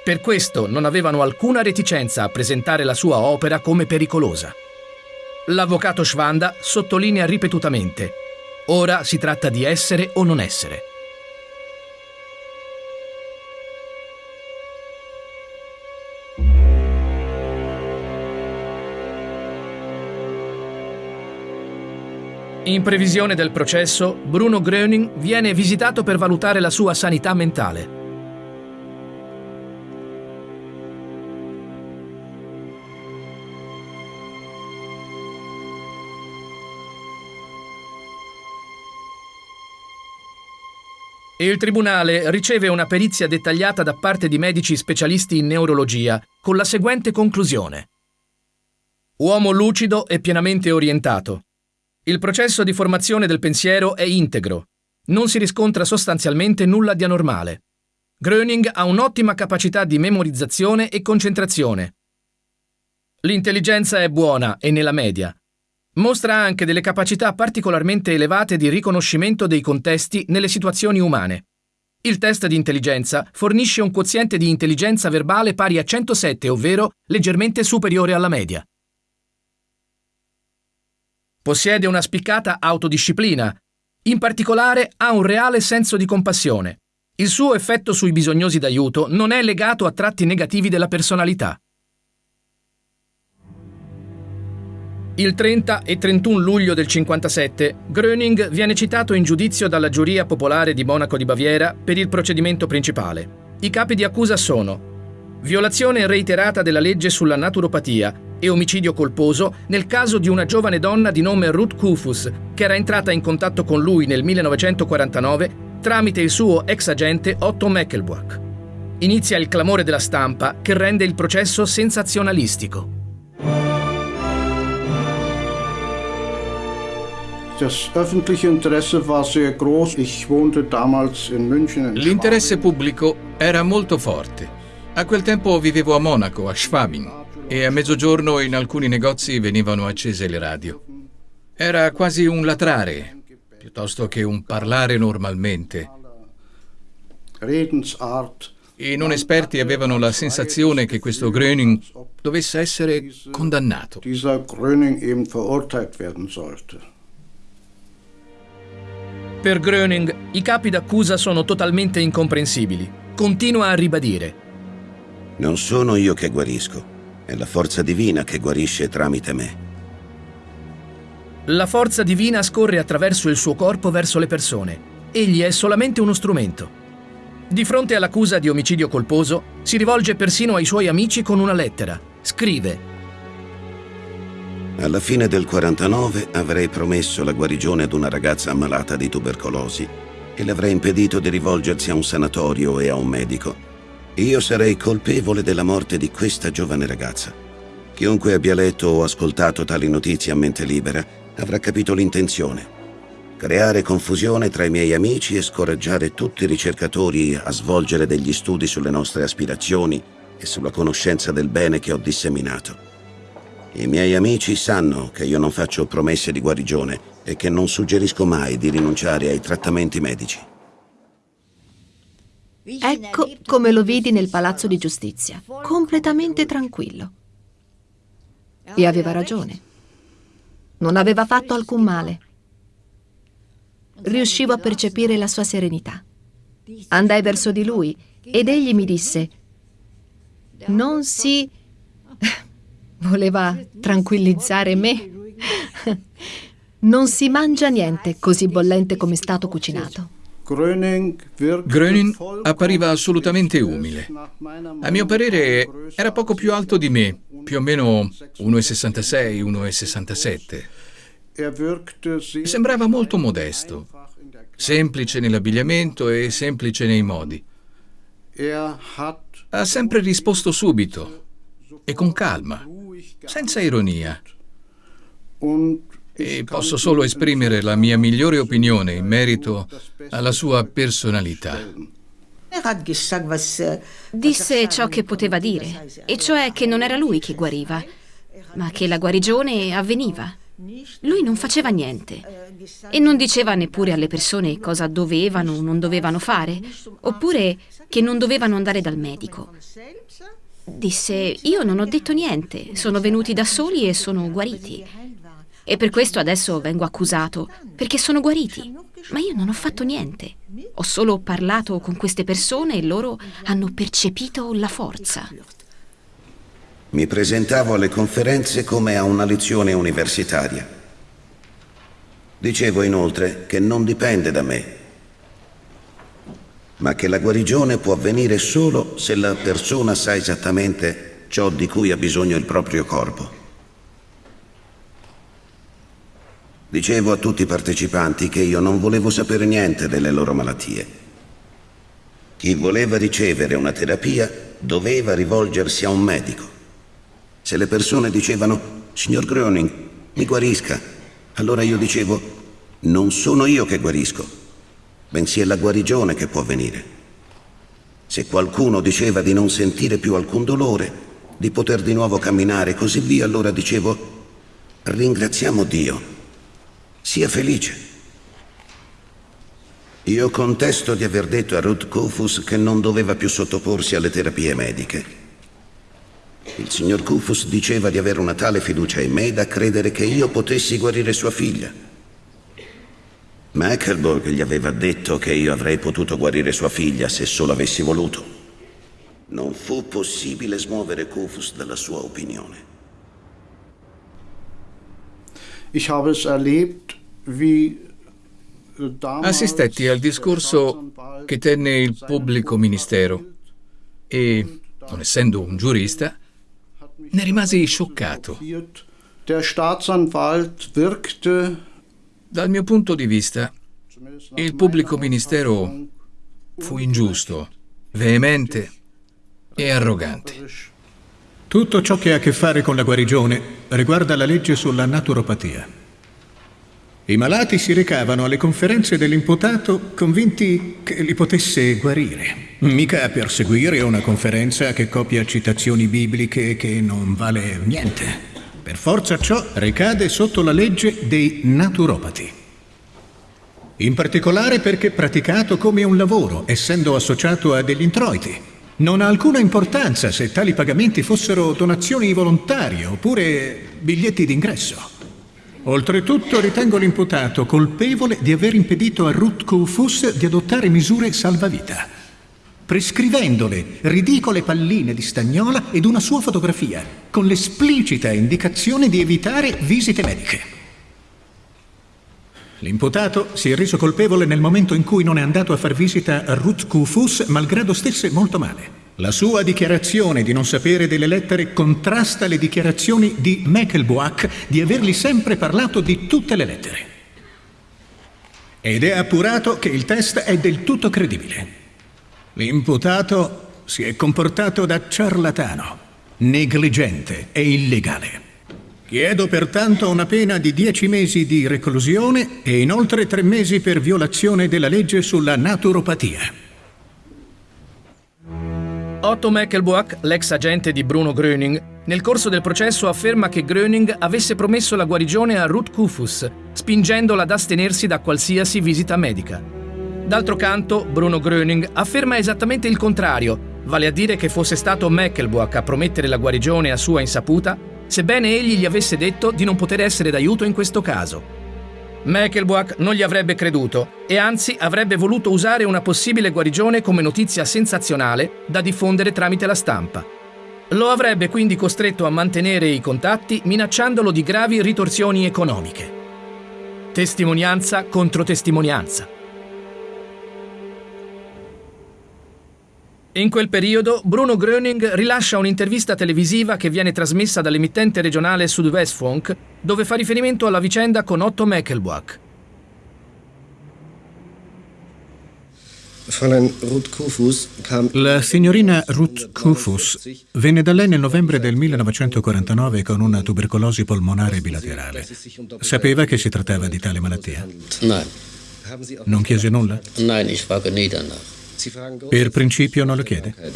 Per questo non avevano alcuna reticenza a presentare la sua opera come pericolosa. L'avvocato Schwanda sottolinea ripetutamente Ora si tratta di essere o non essere. In previsione del processo, Bruno Gröning viene visitato per valutare la sua sanità mentale. Il tribunale riceve una perizia dettagliata da parte di medici specialisti in neurologia, con la seguente conclusione. Uomo lucido e pienamente orientato. Il processo di formazione del pensiero è integro. Non si riscontra sostanzialmente nulla di anormale. Gröning ha un'ottima capacità di memorizzazione e concentrazione. L'intelligenza è buona e nella media. Mostra anche delle capacità particolarmente elevate di riconoscimento dei contesti nelle situazioni umane. Il test di intelligenza fornisce un quoziente di intelligenza verbale pari a 107, ovvero leggermente superiore alla media. Possiede una spiccata autodisciplina. In particolare ha un reale senso di compassione. Il suo effetto sui bisognosi d'aiuto non è legato a tratti negativi della personalità. Il 30 e 31 luglio del 57 Gröning viene citato in giudizio dalla giuria popolare di Monaco di Baviera per il procedimento principale. I capi di accusa sono violazione reiterata della legge sulla naturopatia e omicidio colposo nel caso di una giovane donna di nome Ruth Kufus che era entrata in contatto con lui nel 1949 tramite il suo ex agente Otto Meckelbuck. Inizia il clamore della stampa che rende il processo sensazionalistico. L'interesse pubblico era molto forte. A quel tempo vivevo a Monaco, a Schwabing, e a mezzogiorno in alcuni negozi venivano accese le radio. Era quasi un latrare, piuttosto che un parlare normalmente. I non esperti avevano la sensazione che questo Gröning dovesse essere condannato. Per Gröning i capi d'accusa sono totalmente incomprensibili. Continua a ribadire. Non sono io che guarisco, è la forza divina che guarisce tramite me. La forza divina scorre attraverso il suo corpo verso le persone. egli è solamente uno strumento. Di fronte all'accusa di omicidio colposo, si rivolge persino ai suoi amici con una lettera. Scrive alla fine del 49 avrei promesso la guarigione ad una ragazza ammalata di tubercolosi e le avrei impedito di rivolgersi a un sanatorio e a un medico. Io sarei colpevole della morte di questa giovane ragazza. Chiunque abbia letto o ascoltato tali notizie a mente libera avrà capito l'intenzione. Creare confusione tra i miei amici e scoraggiare tutti i ricercatori a svolgere degli studi sulle nostre aspirazioni e sulla conoscenza del bene che ho disseminato. I miei amici sanno che io non faccio promesse di guarigione e che non suggerisco mai di rinunciare ai trattamenti medici. Ecco come lo vidi nel palazzo di giustizia, completamente tranquillo. E aveva ragione. Non aveva fatto alcun male. Riuscivo a percepire la sua serenità. Andai verso di lui ed egli mi disse, non si Voleva tranquillizzare me. Non si mangia niente così bollente come è stato cucinato. Gröning appariva assolutamente umile. A mio parere era poco più alto di me, più o meno 1,66, 1,67. Sembrava molto modesto, semplice nell'abbigliamento e semplice nei modi. Ha sempre risposto subito e con calma senza ironia. E posso solo esprimere la mia migliore opinione in merito alla sua personalità. Disse ciò che poteva dire, e cioè che non era lui che guariva, ma che la guarigione avveniva. Lui non faceva niente e non diceva neppure alle persone cosa dovevano o non dovevano fare, oppure che non dovevano andare dal medico. Disse, io non ho detto niente, sono venuti da soli e sono guariti. E per questo adesso vengo accusato, perché sono guariti. Ma io non ho fatto niente. Ho solo parlato con queste persone e loro hanno percepito la forza. Mi presentavo alle conferenze come a una lezione universitaria. Dicevo inoltre che non dipende da me ma che la guarigione può avvenire solo se la persona sa esattamente ciò di cui ha bisogno il proprio corpo. Dicevo a tutti i partecipanti che io non volevo sapere niente delle loro malattie. Chi voleva ricevere una terapia doveva rivolgersi a un medico. Se le persone dicevano, signor Gröning, mi guarisca, allora io dicevo, non sono io che guarisco, bensì è la guarigione che può venire. Se qualcuno diceva di non sentire più alcun dolore, di poter di nuovo camminare e così via, allora dicevo, ringraziamo Dio, sia felice. Io contesto di aver detto a Ruth Kufus che non doveva più sottoporsi alle terapie mediche. Il signor Kufus diceva di avere una tale fiducia in me da credere che io potessi guarire sua figlia. Mackelborg gli aveva detto che io avrei potuto guarire sua figlia se solo avessi voluto. Non fu possibile smuovere Kufus dalla sua opinione. Assistetti al discorso che tenne il pubblico ministero e, non essendo un giurista, ne rimasi scioccato. Der Staatsanwalt wirkte dal mio punto di vista, il pubblico ministero fu ingiusto, veemente e arrogante. Tutto ciò che ha a che fare con la guarigione riguarda la legge sulla naturopatia. I malati si recavano alle conferenze dell'imputato convinti che li potesse guarire. Mica per seguire una conferenza che copia citazioni bibliche che non vale niente. Per forza ciò ricade sotto la legge dei naturopati. In particolare perché praticato come un lavoro, essendo associato a degli introiti. Non ha alcuna importanza se tali pagamenti fossero donazioni volontarie oppure biglietti d'ingresso. Oltretutto ritengo l'imputato colpevole di aver impedito a Ruth Kufus di adottare misure salvavita prescrivendole ridicole palline di stagnola ed una sua fotografia, con l'esplicita indicazione di evitare visite mediche. L'imputato si è reso colpevole nel momento in cui non è andato a far visita a Ruth Kufus, malgrado stesse molto male. La sua dichiarazione di non sapere delle lettere contrasta le dichiarazioni di Meckelboak di avergli sempre parlato di tutte le lettere. Ed è appurato che il test è del tutto credibile. L'imputato si è comportato da ciarlatano, negligente e illegale. Chiedo pertanto una pena di 10 mesi di reclusione e inoltre 3 mesi per violazione della legge sulla naturopatia. Otto Meckelboak, l'ex agente di Bruno Gröning, nel corso del processo afferma che Gröning avesse promesso la guarigione a Ruth Kufus, spingendola ad astenersi da qualsiasi visita medica. D'altro canto, Bruno Gröning afferma esattamente il contrario, vale a dire che fosse stato Meckelboak a promettere la guarigione a sua insaputa sebbene egli gli avesse detto di non poter essere d'aiuto in questo caso. Meckelboak non gli avrebbe creduto e anzi avrebbe voluto usare una possibile guarigione come notizia sensazionale da diffondere tramite la stampa. Lo avrebbe quindi costretto a mantenere i contatti minacciandolo di gravi ritorsioni economiche. Testimonianza contro testimonianza. In quel periodo Bruno Gröning rilascia un'intervista televisiva che viene trasmessa dall'emittente regionale Südwestfunk, dove fa riferimento alla vicenda con Otto Meckelboak. La signorina Ruth Kufus venne da lei nel novembre del 1949 con una tubercolosi polmonare bilaterale. Sapeva che si trattava di tale malattia? Non chiese nulla? Nein, ich frage nie danach. Per principio non lo chiede? Äh,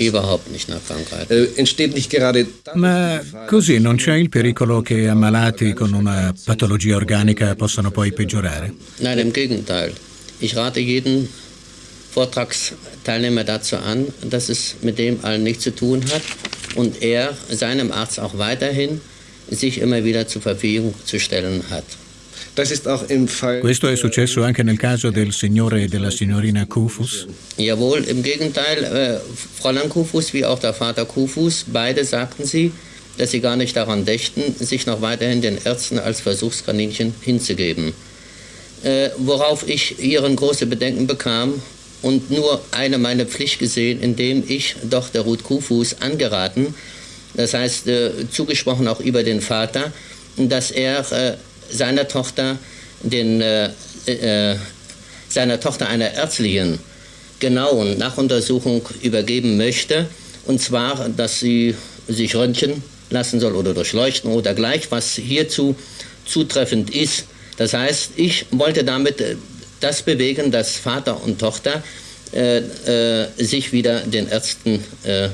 Ma così non c'è il pericolo che ammalati con una patologia organica possano poi peggiorare? Nein, im Gegenteil. Ich rate jeden Vortragsteilnehmer dazu an, dass es mit dem allen nichts zu tun hat und er seinem Arzt auch weiterhin sich immer wieder zur Verfügung zu stellen hat. Questo è successo anche nel caso del signore e della signorina Kufus? Jawohl, im Gegenteil, äh, Fräulein Kufus wie auch der Vater Kufus, beide sagten sie, dass sie gar nicht daran dächten, sich noch weiterhin den Ärzten als Versuchskaninchen hinzugeben. Äh, worauf ich ihren große Bedenken bekam und nur eine meine Pflicht gesehen, indem ich doch der Ruth Kufus angeraten, das heißt äh, zugesprochen auch über den Vater, dass er äh, seiner Tochter den, äh, äh, seiner Tochter einer ärztlichen genauen Nachuntersuchung übergeben möchte. Und zwar, dass sie sich röntgen lassen soll oder durchleuchten oder gleich, was hierzu zutreffend ist. Das heißt, ich wollte damit äh, das bewegen, dass Vater und Tochter äh, äh, sich wieder den Ärzten äh,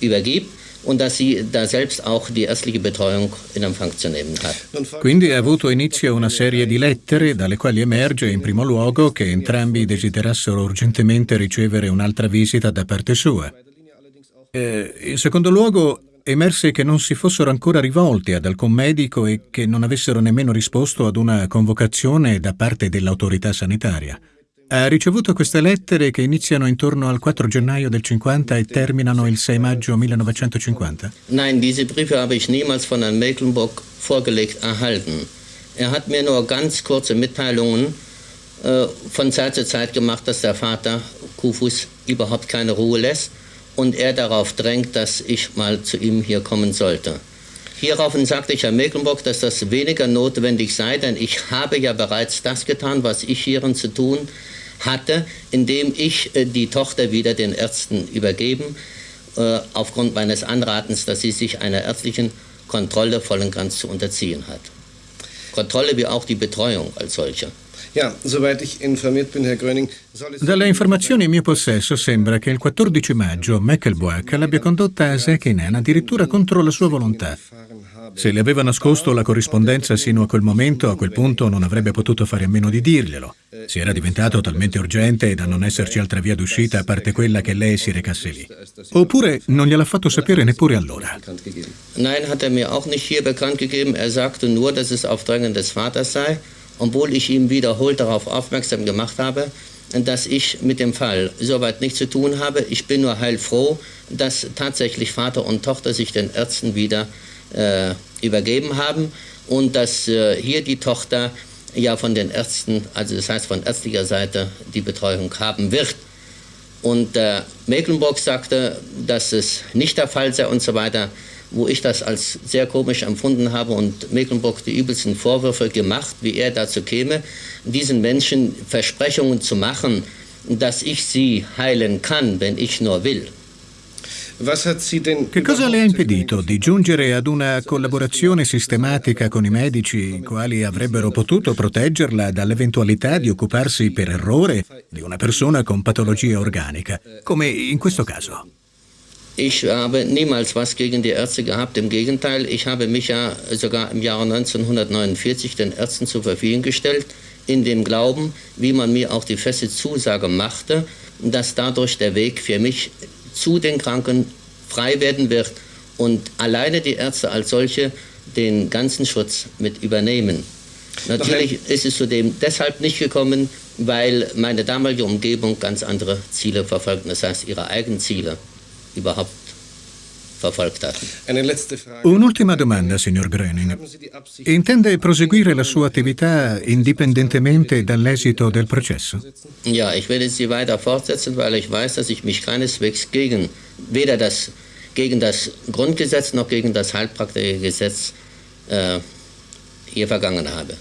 übergibt und dass sie da selbst auch die ärztliche Betreuung in Empfang zu nehmen hat. Quindi ha avuto inizio una serie di lettere dalle quali emerge in primo luogo che entrambi desiderassero urgentemente ricevere un'altra visita da parte sua. Eh, in secondo luogo emerse che non si fossero ancora rivolti ad alcun medico e che non avessero nemmeno risposto ad una convocazione da parte dell'autorità sanitaria. Ha ricevuto queste lettere che iniziano intorno al 4 gennaio del 50 e terminano il 6 maggio 1950? Nein, diese Briefe habe ich niemals von Herrn Mecklenburg vorgelegt erhalten. Er hat mir nur ganz kurze Mitteilungen äh, von Zeit zu Zeit gemacht, dass der Vater Kufus überhaupt keine Ruhe lässt und er darauf drängt, dass ich mal zu ihm hier kommen sollte. Hieraufhin sagte ich Herr Mecklenburg, dass das weniger notwendig sei, denn ich habe ja bereits das getan, was ich hierin zu tun hatte, indem ich äh, die Tochter wieder den Ärzten übergeben, äh, aufgrund meines Anratens, dass sie sich einer ärztlichen Kontrolle voll und ganz zu unterziehen hat. Kontrolle wie auch die Betreuung als solche. Ja, soweit ich informiert bin, Herr Gröning, Dalle informazioni in mio possesso sembra che il 14 maggio Meckelboak l'abbia condotta a Sekinen addirittura contro la sua volontà. Se le aveva nascosto la corrispondenza sino a quel momento, a quel punto non avrebbe potuto fare a meno di dirglielo. Si era diventato talmente urgente da non esserci altra via d'uscita a parte quella che lei si recasse lì. Oppure non gliel'ha fatto sapere neppure allora. Nein, hat er mir auch nicht hier bekannt gegeben. Er sagte nur, dass es auf Drängen des Vaters sei, obwohl ich ihm wiederholt darauf aufmerksam gemacht habe, dass ich mit dem Fall soweit nichts zu tun habe. Ich bin nur heilfroh, dass tatsächlich Vater und Tochter sich den Ärzten wieder äh, übergeben haben und dass äh, hier die Tochter ja von den Ärzten, also das heißt von ärztlicher Seite, die Betreuung haben wird. Und äh, Mecklenburg sagte, dass es nicht der Fall sei und so weiter, wo ich das als sehr komisch empfunden habe und Mecklenburg die übelsten Vorwürfe gemacht, wie er dazu käme, diesen Menschen Versprechungen zu machen, dass ich sie heilen kann, wenn ich nur will. Che cosa le ha impedito di giungere ad una collaborazione sistematica con i medici, i quali avrebbero potuto proteggerla dall'eventualità di occuparsi per errore di una persona con patologia organica, come in questo caso? Ich habe niemals was gegen die Ärzte gehabt. Im Gegenteil, ich habe mich ja sogar im Jahre 1949 den Ärzten zur Verfügung gestellt, in dem Glauben, wie man mir auch die feste Zusage machte, dass dadurch der Weg für mich zu den Kranken frei werden wird und alleine die Ärzte als solche den ganzen Schutz mit übernehmen. Natürlich ist es zudem deshalb nicht gekommen, weil meine damalige Umgebung ganz andere Ziele verfolgten, das heißt ihre eigenen Ziele überhaupt verfolgt hatten. Un'ultima domanda, signor Gröning. Intende proseguire la sua attività indipendentemente dall'esito del processo? Ja, ich werde sie weiter fortsetzen, weil ich weiß, dass ich mich keineswegs gegen weder das, gegen das Grundgesetz noch gegen das Heilpraktikergesetz äh, hier vergangen habe.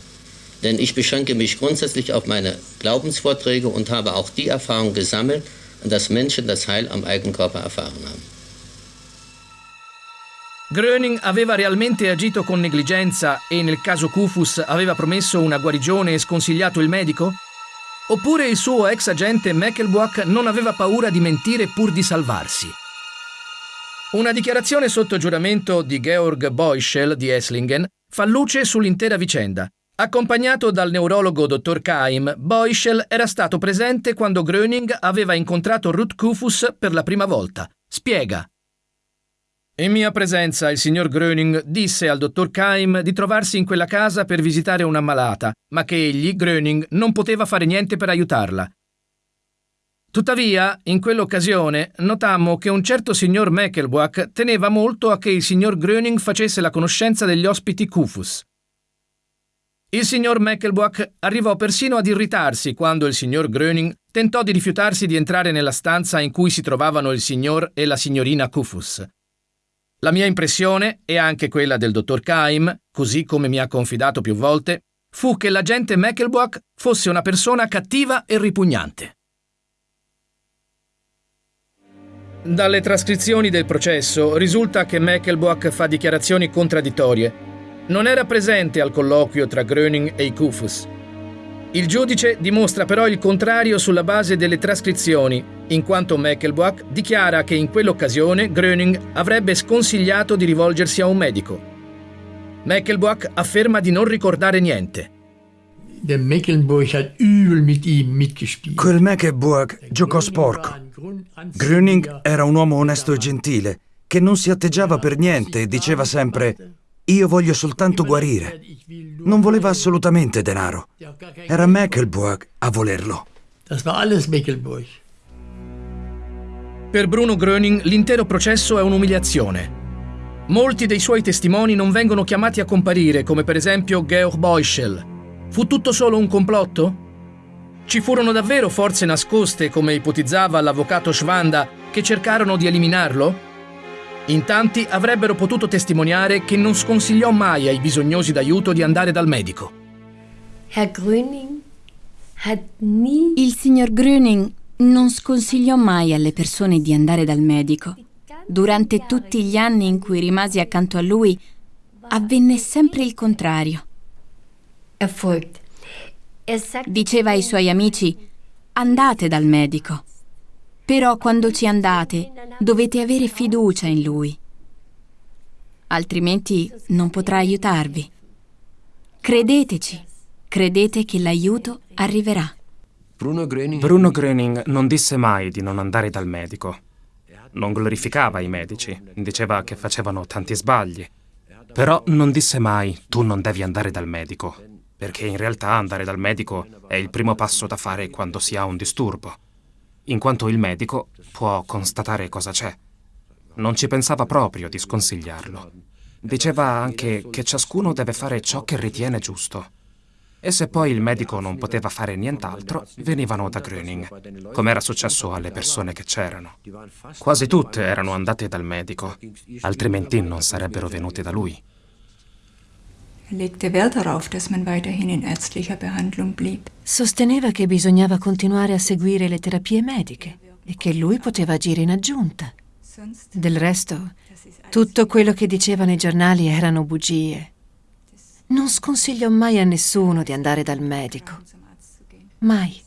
Denn ich beschränke mich grundsätzlich auf meine Glaubensvorträge und habe auch die Erfahrung gesammelt, dass Menschen das Heil am eigenen Körper erfahren haben. Gröning aveva realmente agito con negligenza e nel caso Kufus aveva promesso una guarigione e sconsigliato il medico? Oppure il suo ex agente Meckelbock non aveva paura di mentire pur di salvarsi? Una dichiarazione sotto giuramento di Georg Beuschel di Esslingen fa luce sull'intera vicenda. Accompagnato dal neurologo dottor Kaim, Beuschel era stato presente quando Gröning aveva incontrato Ruth Kufus per la prima volta. Spiega. In mia presenza il signor Gröning disse al dottor Kaim di trovarsi in quella casa per visitare una malata, ma che egli, Gröning, non poteva fare niente per aiutarla. Tuttavia, in quell'occasione, notammo che un certo signor Meckelbuck teneva molto a che il signor Gröning facesse la conoscenza degli ospiti Kufus. Il signor Meckelbuck arrivò persino ad irritarsi quando il signor Gröning tentò di rifiutarsi di entrare nella stanza in cui si trovavano il signor e la signorina Kufus. La mia impressione, e anche quella del dottor Kaim, così come mi ha confidato più volte, fu che l'agente Meckelbock fosse una persona cattiva e ripugnante. Dalle trascrizioni del processo risulta che Meckelbock fa dichiarazioni contraddittorie. Non era presente al colloquio tra Gröning e i Kufus. Il giudice dimostra però il contrario sulla base delle trascrizioni, in quanto Meckelbock dichiara che in quell'occasione Gröning avrebbe sconsigliato di rivolgersi a un medico. Meckelbock afferma di non ricordare niente. Der Mecklenburg hat übel mit ihm mitgespielt. Quel Mecklenburg giocò sporco. Gröning era un uomo onesto e gentile, che non si atteggiava per niente e diceva sempre io voglio soltanto guarire. Non voleva assolutamente denaro. Era Mecklenburg a volerlo. Das war alles Mecklenburg. Per Bruno Gröning l'intero processo è un'umiliazione. Molti dei suoi testimoni non vengono chiamati a comparire, come per esempio Georg Beuschel. Fu tutto solo un complotto? Ci furono davvero forze nascoste, come ipotizzava l'avvocato Schwanda, che cercarono di eliminarlo? In tanti avrebbero potuto testimoniare che non sconsigliò mai ai bisognosi d'aiuto di andare dal medico. Herr Gröning hat nie Il signor Gröning non sconsigliò mai alle persone di andare dal medico. Durante tutti gli anni in cui rimasi accanto a lui, avvenne sempre il contrario. Er Diceva ai suoi amici, andate dal medico. Però quando ci andate, dovete avere fiducia in lui. Altrimenti non potrà aiutarvi. Credeteci, credete che l'aiuto arriverà. Bruno Gröning... Bruno Gröning non disse mai di non andare dal medico. Non glorificava i medici, diceva che facevano tanti sbagli. Però non disse mai tu non devi andare dal medico, perché in realtà andare dal medico è il primo passo da fare quando si ha un disturbo, in quanto il medico può constatare cosa c'è. Non ci pensava proprio di sconsigliarlo. Diceva anche che ciascuno deve fare ciò che ritiene giusto. E se poi il medico non poteva fare nient'altro, venivano da Gröning, come era successo alle persone che c'erano. Quasi tutte erano andate dal medico, altrimenti non sarebbero venute da lui. Sosteneva che bisognava continuare a seguire le terapie mediche e che lui poteva agire in aggiunta. Del resto, tutto quello che dicevano i giornali erano bugie. Non sconsiglio mai a nessuno di andare dal medico. Mai.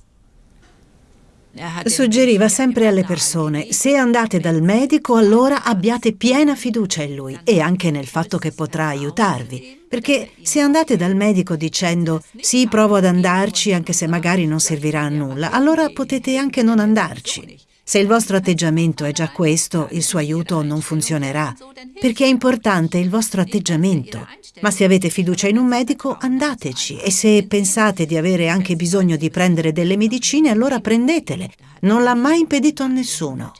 Suggeriva sempre alle persone, se andate dal medico allora abbiate piena fiducia in lui e anche nel fatto che potrà aiutarvi. Perché se andate dal medico dicendo sì, provo ad andarci anche se magari non servirà a nulla, allora potete anche non andarci. Se il vostro atteggiamento è già questo, il suo aiuto non funzionerà, perché è importante il vostro atteggiamento. Ma se avete fiducia in un medico, andateci e se pensate di avere anche bisogno di prendere delle medicine, allora prendetele. Non l'ha mai impedito a nessuno.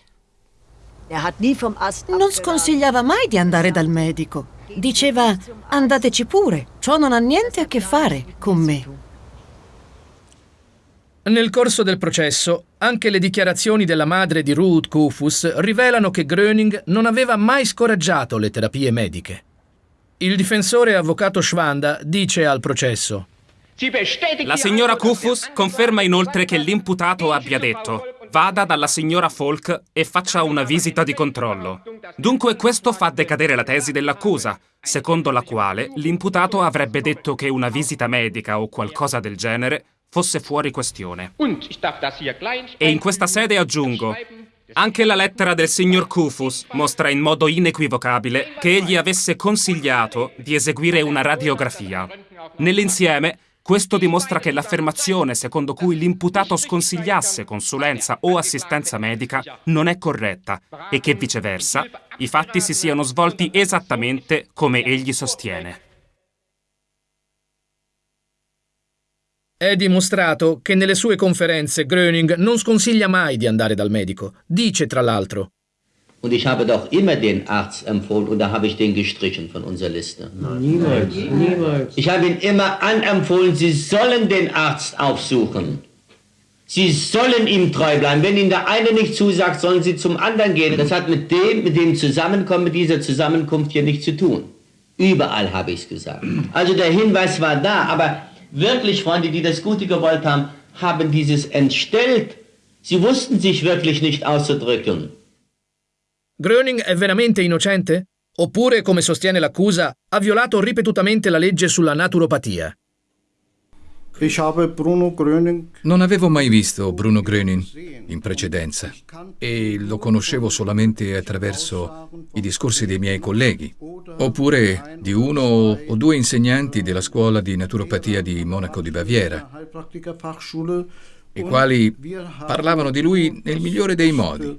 Non sconsigliava mai di andare dal medico. Diceva andateci pure, ciò non ha niente a che fare con me. Nel corso del processo, anche le dichiarazioni della madre di Ruth Kufus rivelano che Gröning non aveva mai scoraggiato le terapie mediche. Il difensore avvocato Schwanda dice al processo La signora Kufus conferma inoltre che l'imputato abbia detto vada dalla signora Falk e faccia una visita di controllo. Dunque questo fa decadere la tesi dell'accusa, secondo la quale l'imputato avrebbe detto che una visita medica o qualcosa del genere fosse fuori questione. E in questa sede aggiungo, anche la lettera del signor Kufus mostra in modo inequivocabile che egli avesse consigliato di eseguire una radiografia. Nell'insieme, questo dimostra che l'affermazione secondo cui l'imputato sconsigliasse consulenza o assistenza medica non è corretta e che viceversa i fatti si siano svolti esattamente come egli sostiene. È dimostrato che nelle sue conferenze Gröning non sconsiglia mai di andare dal medico. Dice tra l'altro Und ich habe doch immer den Arzt empfohlen und da habe ich den gestrichen von unserer Liste. Niemals, niemals. Ich habe ihn immer anempfohlen, Sie sollen den Arzt aufsuchen. Sie sollen ihm treu bleiben. Wenn Ihnen der eine nicht zusagt, sollen Sie zum anderen gehen. Das hat mit dem, mit dem Zusammenkommen, mit dieser Zusammenkunft hier nichts zu tun. Überall habe ich es gesagt. Also der Hinweis war da, aber wirklich Freunde, die das Gute gewollt haben, haben dieses entstellt. Sie wussten sich wirklich nicht auszudrücken. Gröning è veramente innocente? Oppure, come sostiene l'accusa, ha violato ripetutamente la legge sulla naturopatia? Non avevo mai visto Bruno Gröning in precedenza e lo conoscevo solamente attraverso i discorsi dei miei colleghi, oppure di uno o due insegnanti della scuola di naturopatia di Monaco di Baviera, i quali parlavano di lui nel migliore dei modi.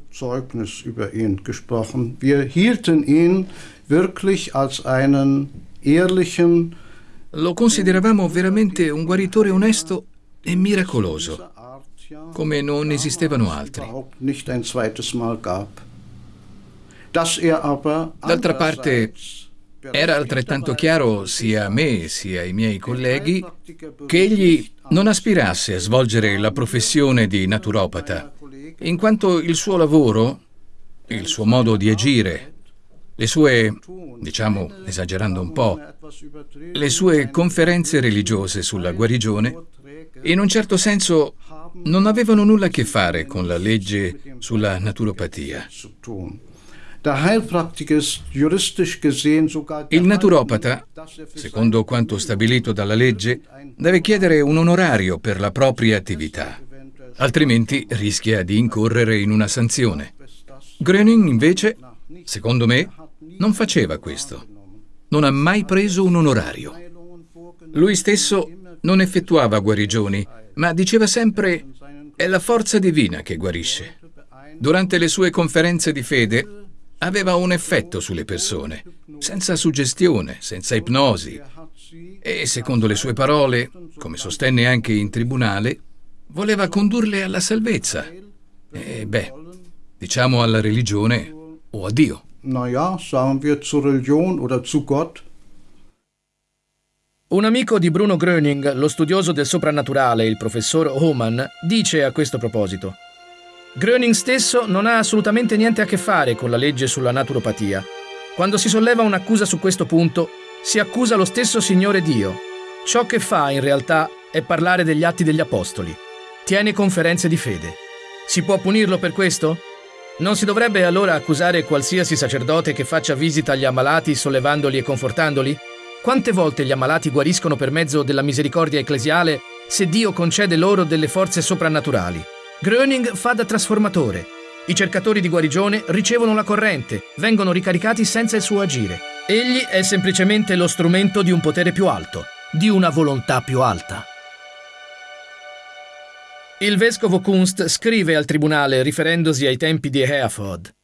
Wir hielten ihn wirklich als einen ehrlichen lo consideravamo veramente un guaritore onesto e miracoloso, come non esistevano altri. D'altra parte, era altrettanto chiaro sia a me sia ai miei colleghi che egli non aspirasse a svolgere la professione di naturopata, in quanto il suo lavoro, il suo modo di agire, le sue, diciamo esagerando un po', le sue conferenze religiose sulla guarigione, in un certo senso non avevano nulla a che fare con la legge sulla naturopatia. Il naturopata, secondo quanto stabilito dalla legge, deve chiedere un onorario per la propria attività, altrimenti rischia di incorrere in una sanzione. Gröning, invece, secondo me, non faceva questo. Non ha mai preso un onorario. Lui stesso non effettuava guarigioni, ma diceva sempre è la forza divina che guarisce. Durante le sue conferenze di fede aveva un effetto sulle persone, senza suggestione, senza ipnosi. E secondo le sue parole, come sostenne anche in tribunale, voleva condurle alla salvezza. E beh, diciamo alla religione o a Dio naja, sagen wir zur Religion oder zu Gott. Un amico di Bruno Gröning, lo studioso del soprannaturale, il professor Hohmann, dice a questo proposito Gröning stesso non ha assolutamente niente a che fare con la legge sulla naturopatia. Quando si solleva un'accusa su questo punto, si accusa lo stesso Signore Dio. Ciò che fa, in realtà, è parlare degli atti degli Apostoli. Tiene conferenze di fede. Si può punirlo per questo? Non si dovrebbe allora accusare qualsiasi sacerdote che faccia visita agli ammalati sollevandoli e confortandoli? Quante volte gli ammalati guariscono per mezzo della misericordia ecclesiale se Dio concede loro delle forze soprannaturali? Gröning fa da trasformatore. I cercatori di guarigione ricevono la corrente, vengono ricaricati senza il suo agire. Egli è semplicemente lo strumento di un potere più alto, di una volontà più alta. Il vescovo Kunst scrive al tribunale riferendosi ai tempi di Hereford.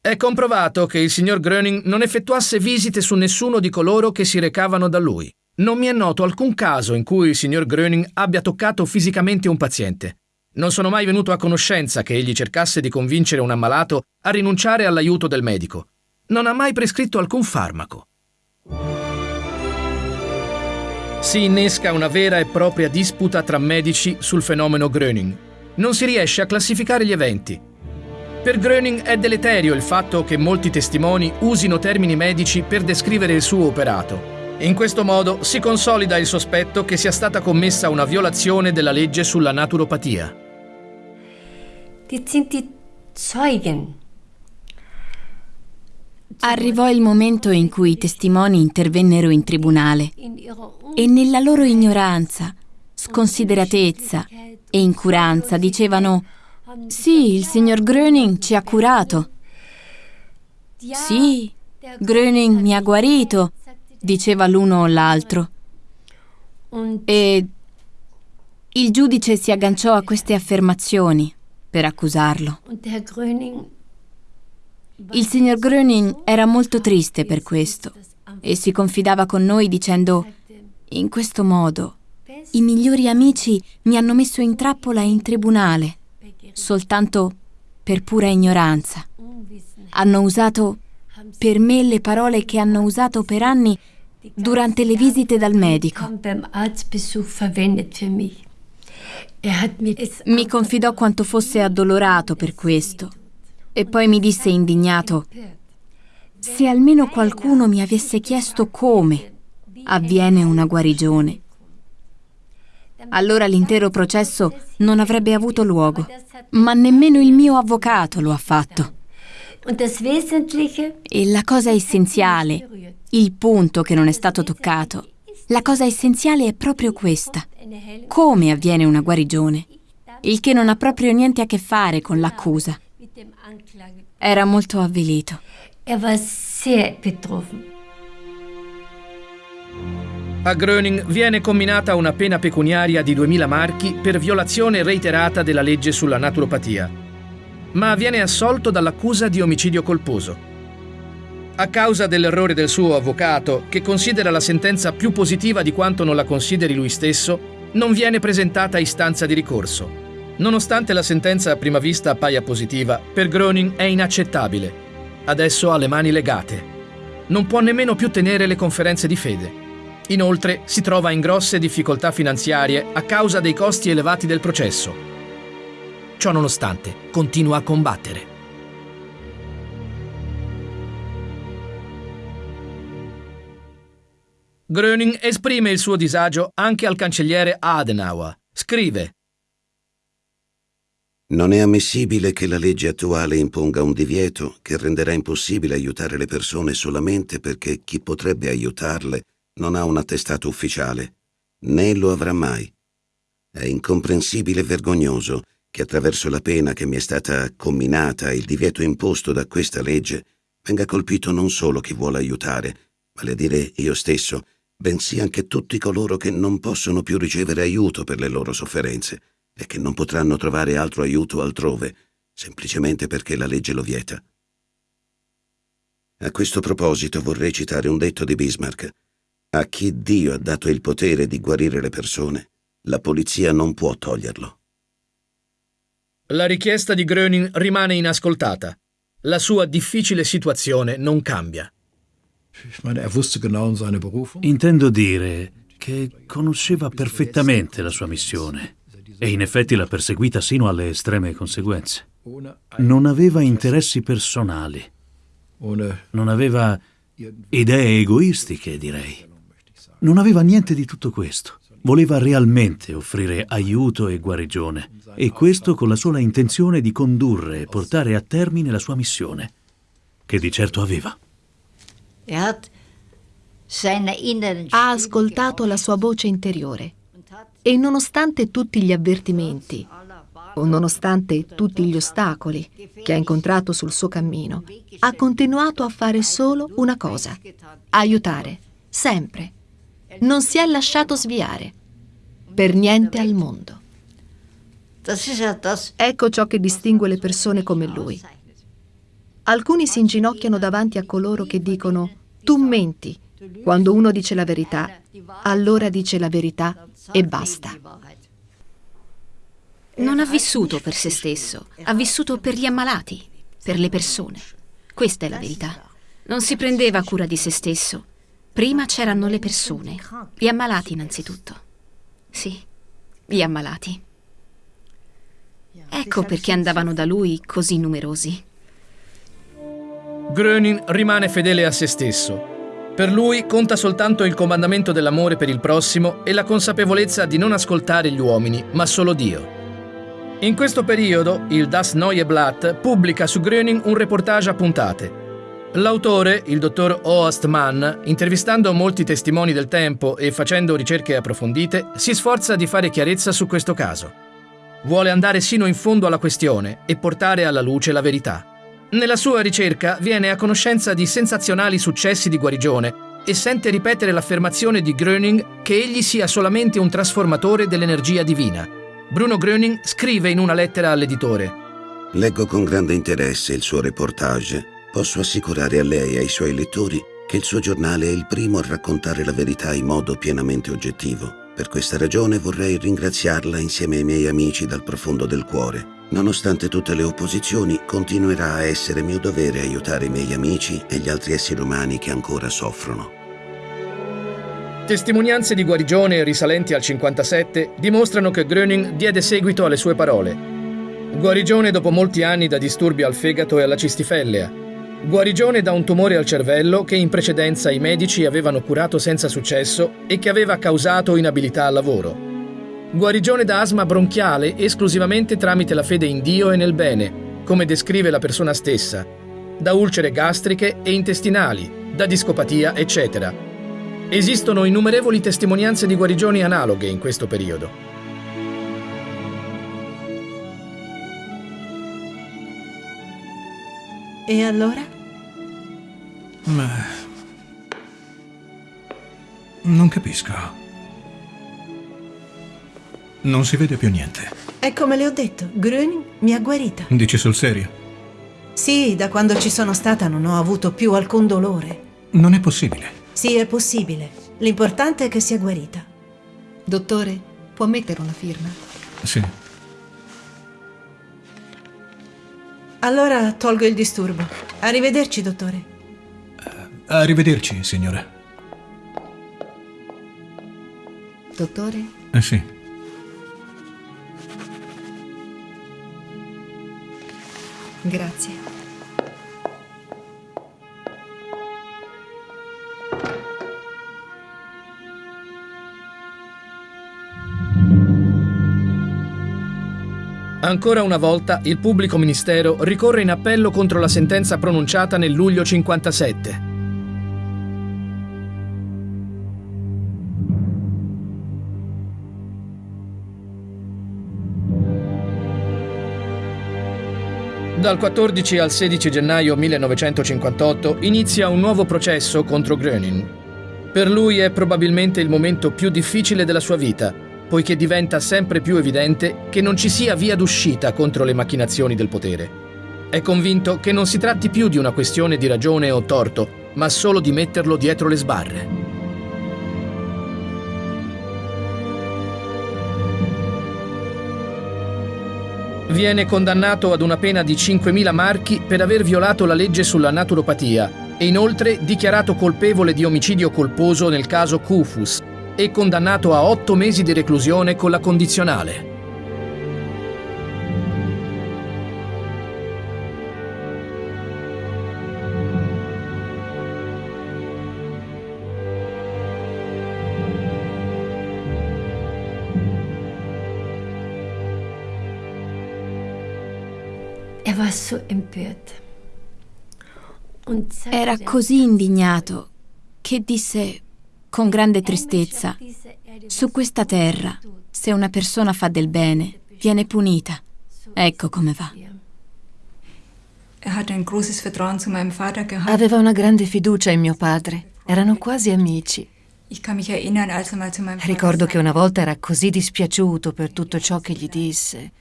È comprovato che il signor Gröning non effettuasse visite su nessuno di coloro che si recavano da lui. Non mi è noto alcun caso in cui il signor Gröning abbia toccato fisicamente un paziente. Non sono mai venuto a conoscenza che egli cercasse di convincere un ammalato a rinunciare all'aiuto del medico. Non ha mai prescritto alcun farmaco. Si innesca una vera e propria disputa tra medici sul fenomeno Gröning. Non si riesce a classificare gli eventi. Per Gröning è deleterio il fatto che molti testimoni usino termini medici per descrivere il suo operato. In questo modo si consolida il sospetto che sia stata commessa una violazione della legge sulla naturopatia. Jetzt sind die Zeugen. Arrivò il momento in cui i testimoni intervennero in tribunale e nella loro ignoranza, sconsideratezza e incuranza dicevano sì, il signor Gröning ci ha curato. Sì, Gröning mi ha guarito, diceva l'uno o l'altro. E il giudice si agganciò a queste affermazioni per accusarlo. Il signor Gröning era molto triste per questo e si confidava con noi dicendo in questo modo i migliori amici mi hanno messo in trappola in tribunale soltanto per pura ignoranza. Hanno usato per me le parole che hanno usato per anni durante le visite dal medico. Mi confidò quanto fosse addolorato per questo e poi mi disse indignato, se almeno qualcuno mi avesse chiesto come avviene una guarigione, allora l'intero processo non avrebbe avuto luogo, ma nemmeno il mio avvocato lo ha fatto. E la cosa essenziale, il punto che non è stato toccato, la cosa essenziale è proprio questa. Come avviene una guarigione? Il che non ha proprio niente a che fare con l'accusa. Era molto avvilito. Er war sehr betroffen. A Gröning viene comminata una pena pecuniaria di 2000 marchi per violazione reiterata della legge sulla naturopatia, ma viene assolto dall'accusa di omicidio colposo. A causa dell'errore del suo avvocato, che considera la sentenza più positiva di quanto non la consideri lui stesso, non viene presentata istanza di ricorso. Nonostante la sentenza a prima vista appaia positiva, per Groning è inaccettabile. Adesso ha le mani legate. Non può nemmeno più tenere le conferenze di fede. Inoltre si trova in grosse difficoltà finanziarie a causa dei costi elevati del processo. Ciò nonostante, continua a combattere. Gröning esprime il suo disagio anche al cancelliere Adenauer. Scrive Non è ammissibile che la legge attuale imponga un divieto che renderà impossibile aiutare le persone solamente perché chi potrebbe aiutarle non ha un attestato ufficiale, né lo avrà mai. È incomprensibile e vergognoso che attraverso la pena che mi è stata comminata e il divieto imposto da questa legge venga colpito non solo chi vuole aiutare, vale a dire io stesso, bensì anche tutti coloro che non possono più ricevere aiuto per le loro sofferenze e che non potranno trovare altro aiuto altrove, semplicemente perché la legge lo vieta. A questo proposito vorrei citare un detto di Bismarck. A chi Dio ha dato il potere di guarire le persone, la polizia non può toglierlo. La richiesta di Gröning rimane inascoltata. La sua difficile situazione non cambia. Intendo dire che conosceva perfettamente la sua missione e in effetti l'ha perseguita sino alle estreme conseguenze. Non aveva interessi personali, non aveva idee egoistiche, direi. Non aveva niente di tutto questo. Voleva realmente offrire aiuto e guarigione, e questo con la sola intenzione di condurre e portare a termine la sua missione, che di certo aveva. Ha ascoltato la sua voce interiore e nonostante tutti gli avvertimenti, o nonostante tutti gli ostacoli che ha incontrato sul suo cammino, ha continuato a fare solo una cosa, aiutare, sempre. Non si è lasciato sviare, per niente al mondo. Ecco ciò che distingue le persone come lui. Alcuni si inginocchiano davanti a coloro che dicono tu menti. Quando uno dice la verità, allora dice la verità e basta. Non ha vissuto per se stesso, ha vissuto per gli ammalati, per le persone. Questa è la verità. Non si prendeva cura di se stesso. Prima c'erano le persone, gli ammalati innanzitutto. Sì, gli ammalati. Ecco perché andavano da lui così numerosi. Gröning rimane fedele a se stesso. Per lui conta soltanto il comandamento dell'amore per il prossimo e la consapevolezza di non ascoltare gli uomini, ma solo Dio. In questo periodo, il Das Neue Blatt pubblica su Gröning un reportage a puntate. L'autore, il dottor Oast Mann, intervistando molti testimoni del tempo e facendo ricerche approfondite, si sforza di fare chiarezza su questo caso. Vuole andare sino in fondo alla questione e portare alla luce la verità. Nella sua ricerca viene a conoscenza di sensazionali successi di guarigione e sente ripetere l'affermazione di Gröning che egli sia solamente un trasformatore dell'energia divina. Bruno Gröning scrive in una lettera all'editore Leggo con grande interesse il suo reportage. Posso assicurare a lei e ai suoi lettori che il suo giornale è il primo a raccontare la verità in modo pienamente oggettivo. Per questa ragione vorrei ringraziarla insieme ai miei amici dal profondo del cuore Nonostante tutte le opposizioni, continuerà a essere mio dovere aiutare i miei amici e gli altri esseri umani che ancora soffrono. Testimonianze di guarigione risalenti al 57 dimostrano che Gröning diede seguito alle sue parole. Guarigione dopo molti anni da disturbi al fegato e alla cistifellea. Guarigione da un tumore al cervello che in precedenza i medici avevano curato senza successo e che aveva causato inabilità al lavoro guarigione da asma bronchiale esclusivamente tramite la fede in Dio e nel bene, come descrive la persona stessa, da ulcere gastriche e intestinali, da discopatia, eccetera. Esistono innumerevoli testimonianze di guarigioni analoghe in questo periodo. E allora? Ma... Non capisco. Non si vede più niente. È come le ho detto, Gröning mi ha guarita. Dici sul serio? Sì, da quando ci sono stata non ho avuto più alcun dolore. Non è possibile. Sì, è possibile. L'importante è che sia guarita. Dottore, può mettere una firma? Sì. Allora tolgo il disturbo. Arrivederci, dottore. Arrivederci, signora. Dottore? Eh sì. Grazie. Ancora una volta il pubblico ministero ricorre in appello contro la sentenza pronunciata nel luglio 57. Dal 14 al 16 gennaio 1958 inizia un nuovo processo contro Gröning. Per lui è probabilmente il momento più difficile della sua vita, poiché diventa sempre più evidente che non ci sia via d'uscita contro le macchinazioni del potere. È convinto che non si tratti più di una questione di ragione o torto, ma solo di metterlo dietro le sbarre. Viene condannato ad una pena di 5.000 marchi per aver violato la legge sulla naturopatia e inoltre dichiarato colpevole di omicidio colposo nel caso Kufus e condannato a otto mesi di reclusione con la condizionale. Era così indignato che disse con grande tristezza, su questa terra, se una persona fa del bene, viene punita. Ecco come va. Aveva una grande fiducia in mio padre. Erano quasi amici. Ricordo che una volta era così dispiaciuto per tutto ciò che gli disse.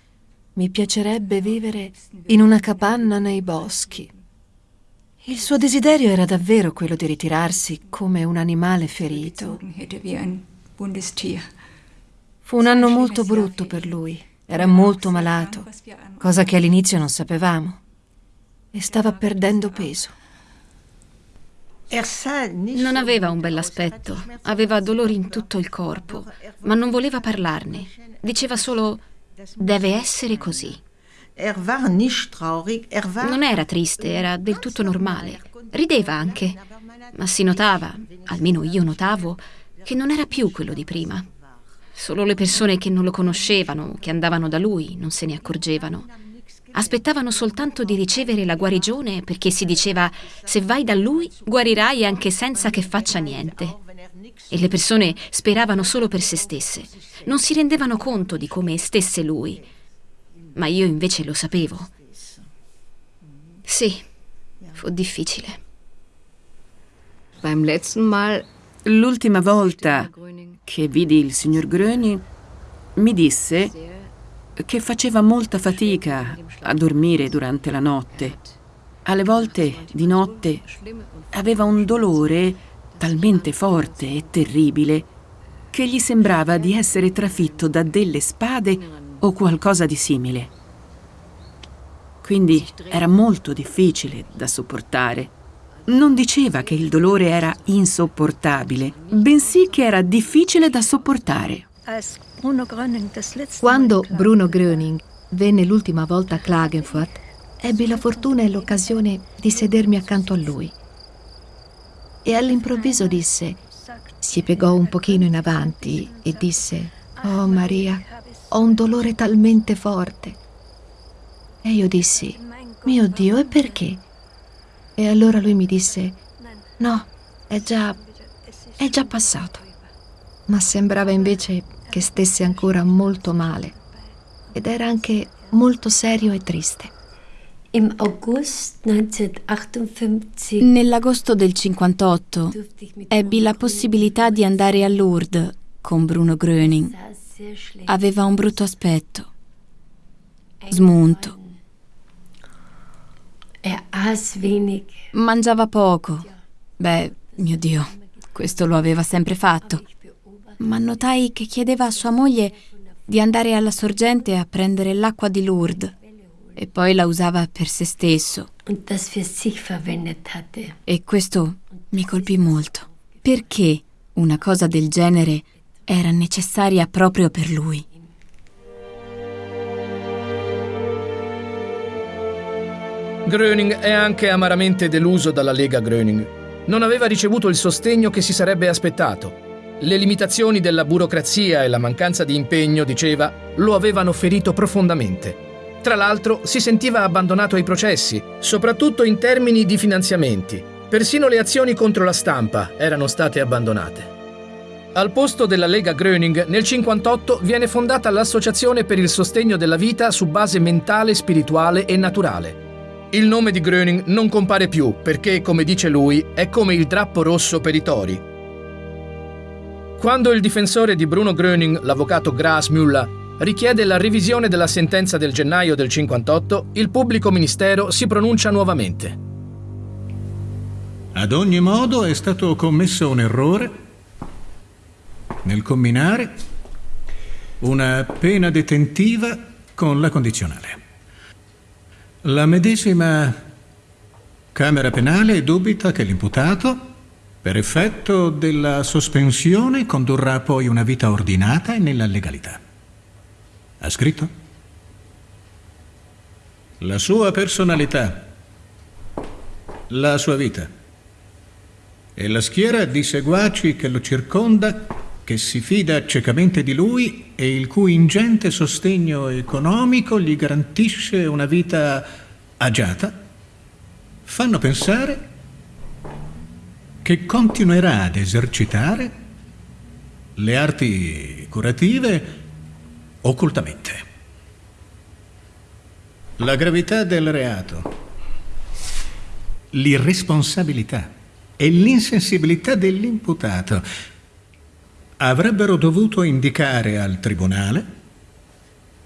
Mi piacerebbe vivere in una capanna nei boschi. Il suo desiderio era davvero quello di ritirarsi come un animale ferito. Fu un anno molto brutto per lui. Era molto malato, cosa che all'inizio non sapevamo. E stava perdendo peso. Non aveva un bell'aspetto, aveva dolori in tutto il corpo, ma non voleva parlarne. Diceva solo deve essere così. Non era triste, era del tutto normale. Rideva anche, ma si notava, almeno io notavo, che non era più quello di prima. Solo le persone che non lo conoscevano, che andavano da lui, non se ne accorgevano. Aspettavano soltanto di ricevere la guarigione perché si diceva se vai da lui guarirai anche senza che faccia niente. E le persone speravano solo per se stesse. Non si rendevano conto di come stesse lui ma io invece lo sapevo. Sì, fu difficile. L'ultima volta che vidi il signor Gröning mi disse che faceva molta fatica a dormire durante la notte. Alle volte di notte aveva un dolore talmente forte e terribile che gli sembrava di essere trafitto da delle spade o qualcosa di simile. Quindi era molto difficile da sopportare. Non diceva che il dolore era insopportabile, bensì che era difficile da sopportare. Quando Bruno Gröning venne l'ultima volta a Klagenfurt, ebbi la fortuna e l'occasione di sedermi accanto a lui. E all'improvviso disse, si piegò un pochino in avanti e disse, Oh Maria, ho un dolore talmente forte. E io dissi, mio Dio, e perché? E allora lui mi disse, no, è già, è già passato. Ma sembrava invece che stesse ancora molto male ed era anche molto serio e triste. Nell'agosto del 58 ebbi la possibilità di andare a Lourdes con Bruno Gröning. Aveva un brutto aspetto, smunto. Mangiava poco. Beh, mio Dio, questo lo aveva sempre fatto. Ma notai che chiedeva a sua moglie di andare alla sorgente a prendere l'acqua di Lourdes e poi la usava per se stesso. E questo mi colpì molto. Perché una cosa del genere era necessaria proprio per lui. Gröning è anche amaramente deluso dalla Lega Gröning. Non aveva ricevuto il sostegno che si sarebbe aspettato. Le limitazioni della burocrazia e la mancanza di impegno, diceva, lo avevano ferito profondamente. Tra l'altro si sentiva abbandonato ai processi, soprattutto in termini di finanziamenti. Persino le azioni contro la stampa erano state abbandonate. Al posto della Lega Gröning, nel 1958 viene fondata l'Associazione per il sostegno della vita su base mentale, spirituale e naturale. Il nome di Gröning non compare più perché, come dice lui, è come il drappo rosso per i tori. Quando il difensore di Bruno Gröning, l'avvocato Gras Müller, richiede la revisione della sentenza del gennaio del 58, il pubblico ministero si pronuncia nuovamente. Ad ogni modo è stato commesso un errore nel combinare una pena detentiva con la condizionale. La medesima Camera penale dubita che l'imputato, per effetto della sospensione, condurrà poi una vita ordinata e nella legalità. Ha scritto? La sua personalità, la sua vita e la schiera di seguaci che lo circonda, che si fida ciecamente di lui e il cui ingente sostegno economico gli garantisce una vita agiata, fanno pensare che continuerà ad esercitare le arti curative occultamente. La gravità del reato, l'irresponsabilità e l'insensibilità dell'imputato avrebbero dovuto indicare al tribunale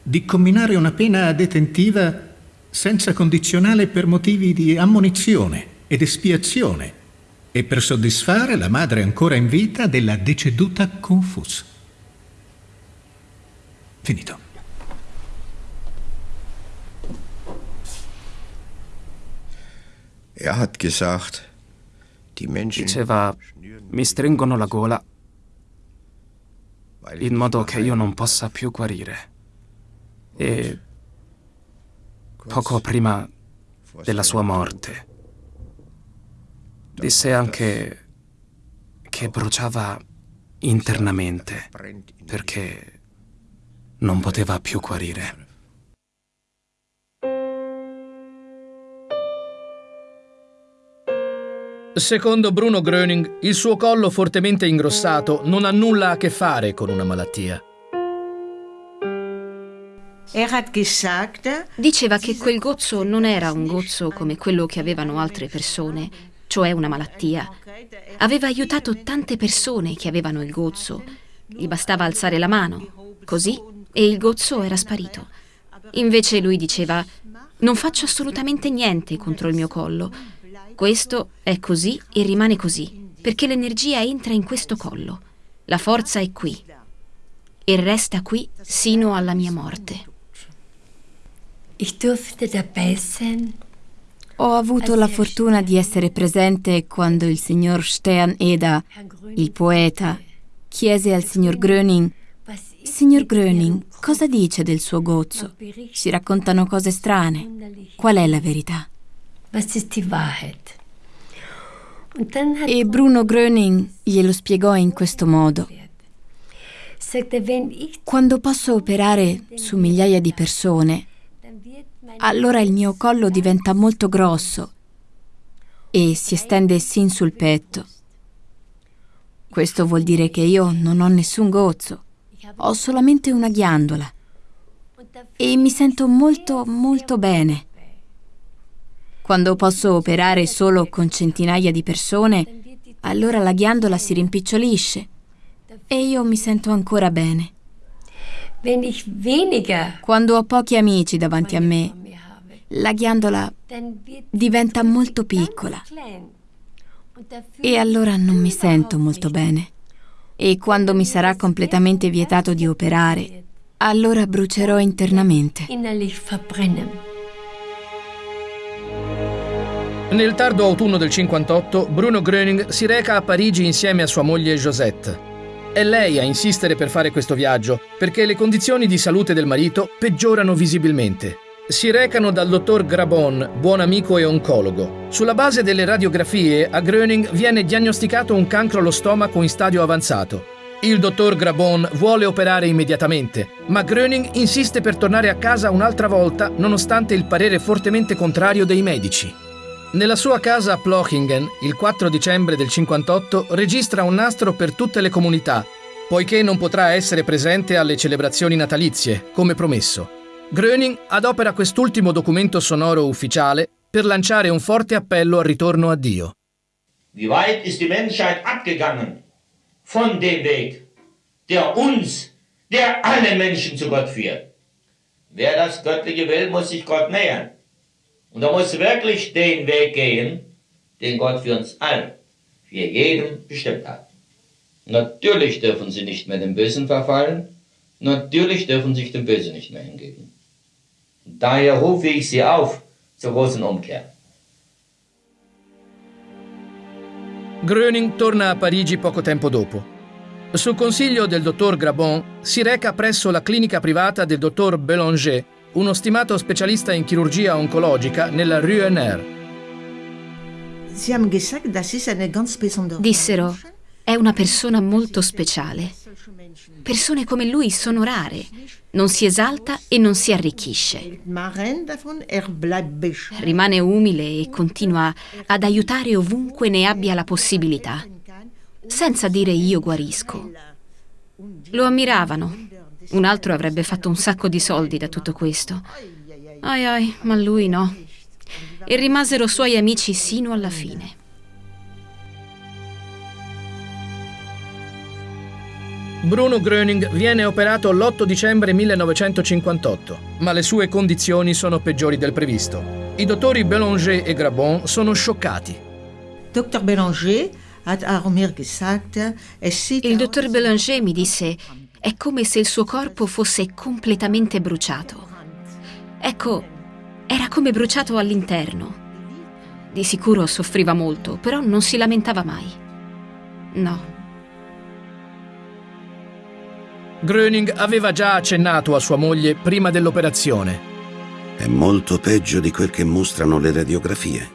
di comminare una pena detentiva senza condizionale per motivi di ammonizione ed espiazione e per soddisfare la madre ancora in vita della deceduta Confus. Finito. Er Diceva, mi stringono la gola in modo che io non possa più guarire. E poco prima della sua morte disse anche che bruciava internamente perché non poteva più guarire. Secondo Bruno Gröning, il suo collo fortemente ingrossato non ha nulla a che fare con una malattia. Diceva che quel gozzo non era un gozzo come quello che avevano altre persone, cioè una malattia. Aveva aiutato tante persone che avevano il gozzo. Gli bastava alzare la mano, così, e il gozzo era sparito. Invece lui diceva, non faccio assolutamente niente contro il mio collo. Questo è così e rimane così, perché l'energia entra in questo collo. La forza è qui e resta qui sino alla mia morte. Ho avuto la fortuna di essere presente quando il signor Stern Eda, il poeta, chiese al signor Gröning Signor Gröning, cosa dice del suo gozzo? Si raccontano cose strane. Qual è la verità? E Bruno Gröning glielo spiegò in questo modo. Quando posso operare su migliaia di persone, allora il mio collo diventa molto grosso e si estende sin sul petto. Questo vuol dire che io non ho nessun gozzo, ho solamente una ghiandola e mi sento molto molto bene. Quando posso operare solo con centinaia di persone, allora la ghiandola si rimpicciolisce e io mi sento ancora bene. Quando ho pochi amici davanti a me, la ghiandola diventa molto piccola e allora non mi sento molto bene. E quando mi sarà completamente vietato di operare, allora brucerò internamente. Nel tardo autunno del 58, Bruno Gröning si reca a Parigi insieme a sua moglie Josette. È lei a insistere per fare questo viaggio, perché le condizioni di salute del marito peggiorano visibilmente. Si recano dal dottor Grabon, buon amico e oncologo. Sulla base delle radiografie, a Gröning viene diagnosticato un cancro allo stomaco in stadio avanzato. Il dottor Grabon vuole operare immediatamente, ma Gröning insiste per tornare a casa un'altra volta nonostante il parere fortemente contrario dei medici. Nella sua casa a Plochingen, il 4 dicembre del 58, registra un nastro per tutte le comunità, poiché non potrà essere presente alle celebrazioni natalizie, come promesso. Gröning adopera quest'ultimo documento sonoro ufficiale per lanciare un forte appello al ritorno a Dio. Wie weit ist die Menschheit abgegangen von dem Weg, der uns, der alle Menschen zu Gott führt? Wer das Göttliche will, muss sich Gott nähern. Und er muss wirklich den Weg gehen, den Gott für uns alle, für jeden bestimmt hat. Natürlich dürfen sie nicht mehr dem Bösen verfallen, natürlich dürfen sich dem Bösen nicht mehr hingeben. Daher rufe ich sie auf zur großen Umkehr. Gröning torna a Parigi poco tempo dopo. Su consiglio del dottor Grabon si reca presso la clinica privata del dottor Bélanger, uno stimato specialista in chirurgia oncologica nella Rue NR. Dissero, è una persona molto speciale. Persone come lui sono rare. Non si esalta e non si arricchisce. Rimane umile e continua ad aiutare ovunque ne abbia la possibilità senza dire io guarisco. Lo ammiravano. Un altro avrebbe fatto un sacco di soldi da tutto questo. Ai ai, ma lui no. E rimasero suoi amici sino alla fine. Bruno Gröning viene operato l'8 dicembre 1958, ma le sue condizioni sono peggiori del previsto. I dottori Bélanger e Grabon sono scioccati. Dr. Bélanger il dottor Bélanger mi disse, è come se il suo corpo fosse completamente bruciato. Ecco, era come bruciato all'interno. Di sicuro soffriva molto, però non si lamentava mai. No. Gröning aveva già accennato a sua moglie prima dell'operazione. È molto peggio di quel che mostrano le radiografie.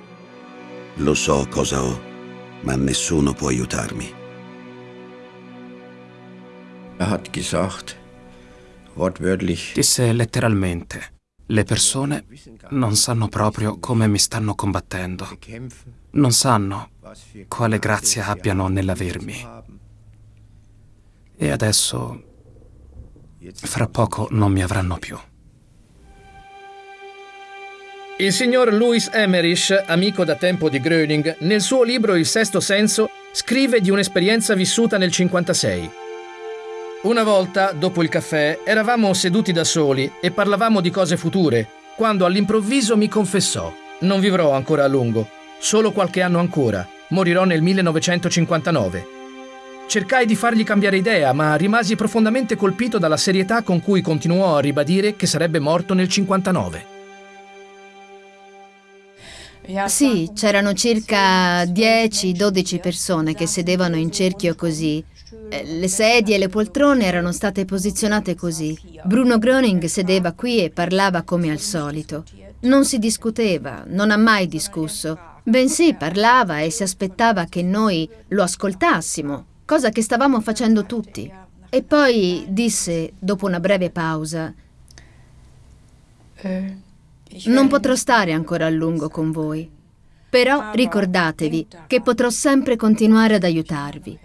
Lo so cosa ho ma nessuno può aiutarmi. Er Disse letteralmente, le persone non sanno proprio come mi stanno combattendo. Non sanno quale grazia abbiano nell'avermi. E adesso, fra poco, non mi avranno più. Il signor Louis Emmerich, amico da tempo di Gröning, nel suo libro Il sesto senso scrive di un'esperienza vissuta nel 56. Una volta, dopo il caffè, eravamo seduti da soli e parlavamo di cose future, quando all'improvviso mi confessò: Non vivrò ancora a lungo, solo qualche anno ancora, morirò nel 1959. Cercai di fargli cambiare idea, ma rimasi profondamente colpito dalla serietà con cui continuò a ribadire che sarebbe morto nel 59. Sì, c'erano circa 10-12 persone che sedevano in cerchio così. Eh, le sedie e le poltrone erano state posizionate così. Bruno Gröning sedeva qui e parlava come al solito. Non si discuteva, non ha mai discusso, bensì parlava e si aspettava che noi lo ascoltassimo, cosa che stavamo facendo tutti. E poi disse, dopo una breve pausa. Non potrò stare ancora a lungo con voi, però ricordatevi che potrò sempre continuare ad aiutarvi.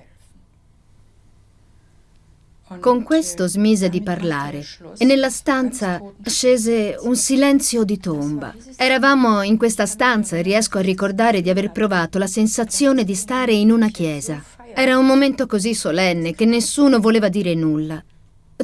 Con questo smise di parlare e nella stanza scese un silenzio di tomba. Eravamo in questa stanza e riesco a ricordare di aver provato la sensazione di stare in una chiesa. Era un momento così solenne che nessuno voleva dire nulla.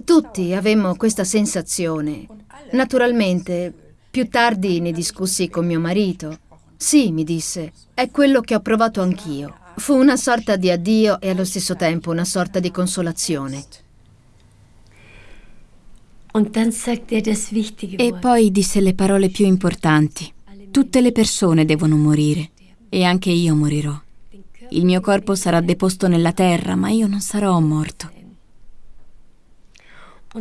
Tutti avemmo questa sensazione. Naturalmente più tardi ne discussi con mio marito. Sì, mi disse, è quello che ho provato anch'io. Fu una sorta di addio e allo stesso tempo una sorta di consolazione. E poi disse le parole più importanti. Tutte le persone devono morire e anche io morirò. Il mio corpo sarà deposto nella terra, ma io non sarò morto.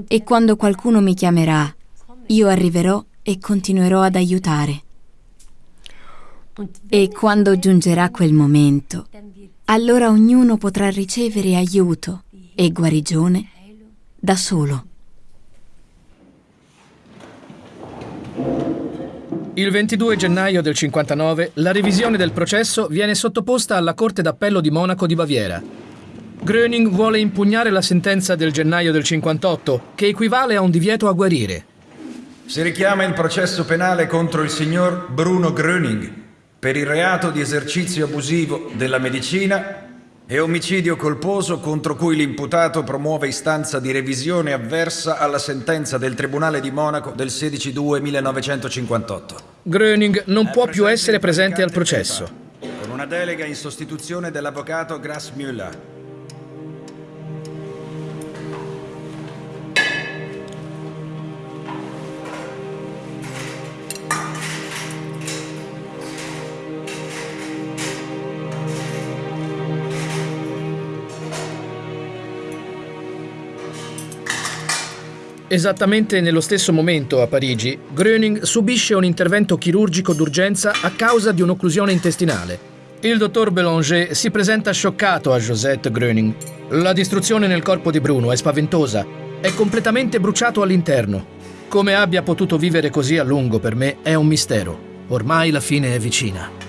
E quando qualcuno mi chiamerà, io arriverò e continuerò ad aiutare. E quando giungerà quel momento, allora ognuno potrà ricevere aiuto e guarigione da solo. Il 22 gennaio del 59 la revisione del processo viene sottoposta alla Corte d'Appello di Monaco di Baviera. Gröning vuole impugnare la sentenza del gennaio del 58, che equivale a un divieto a guarire. Si richiama il processo penale contro il signor Bruno Gröning per il reato di esercizio abusivo della medicina e omicidio colposo contro cui l'imputato promuove istanza di revisione avversa alla sentenza del Tribunale di Monaco del 16-2-1958. Gröning non può più essere presente al processo. Con una delega in sostituzione dell'avvocato Grass Müller. Esattamente nello stesso momento a Parigi, Gröning subisce un intervento chirurgico d'urgenza a causa di un'occlusione intestinale. Il dottor Belanger si presenta scioccato a Josette Gröning. La distruzione nel corpo di Bruno è spaventosa. È completamente bruciato all'interno. Come abbia potuto vivere così a lungo per me è un mistero. Ormai la fine è vicina.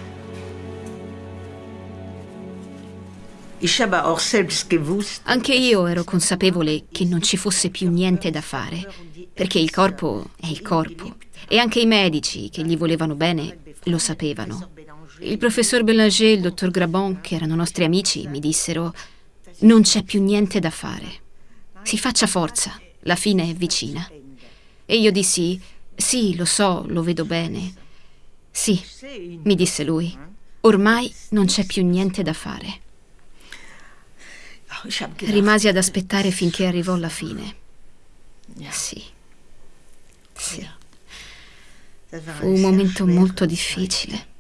Anche io ero consapevole che non ci fosse più niente da fare, perché il corpo è il corpo. E anche i medici che gli volevano bene lo sapevano. Il professor Belanger e il dottor Grabon, che erano nostri amici, mi dissero non c'è più niente da fare. Si faccia forza, la fine è vicina. E io dissi sì, lo so, lo vedo bene. Sì, mi disse lui, ormai non c'è più niente da fare. Rimasi ad aspettare finché arrivò la fine. Sì. Sì. Fu un momento molto difficile.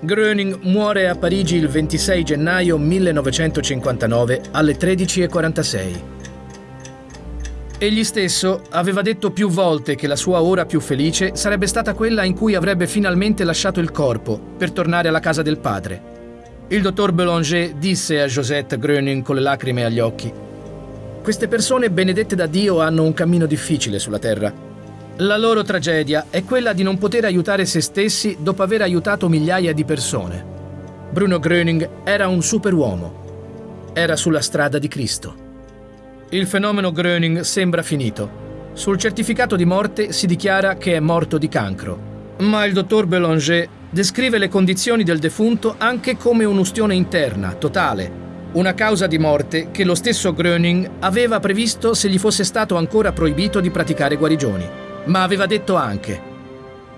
Gröning muore a Parigi il 26 gennaio 1959 alle 13.46. Egli stesso aveva detto più volte che la sua ora più felice sarebbe stata quella in cui avrebbe finalmente lasciato il corpo per tornare alla casa del padre. Il dottor Belanger disse a Josette Gröning con le lacrime agli occhi Queste persone benedette da Dio hanno un cammino difficile sulla terra la loro tragedia è quella di non poter aiutare se stessi dopo aver aiutato migliaia di persone. Bruno Gröning era un superuomo. Era sulla strada di Cristo. Il fenomeno Gröning sembra finito. Sul certificato di morte si dichiara che è morto di cancro. Ma il dottor Belanger descrive le condizioni del defunto anche come un'ustione interna, totale, una causa di morte che lo stesso Gröning aveva previsto se gli fosse stato ancora proibito di praticare guarigioni ma aveva detto anche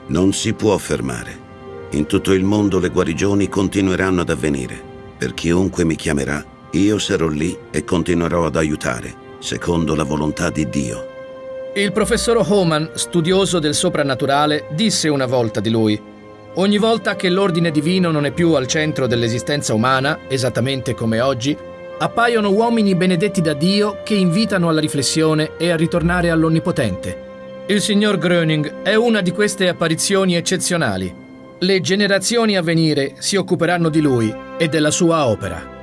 Non si può fermare. In tutto il mondo le guarigioni continueranno ad avvenire. Per chiunque mi chiamerà, io sarò lì e continuerò ad aiutare, secondo la volontà di Dio. Il professor Homan, studioso del soprannaturale, disse una volta di lui Ogni volta che l'ordine divino non è più al centro dell'esistenza umana, esattamente come oggi, appaiono uomini benedetti da Dio che invitano alla riflessione e a ritornare all'Onnipotente. Il signor Gröning è una di queste apparizioni eccezionali. Le generazioni a venire si occuperanno di lui e della sua opera.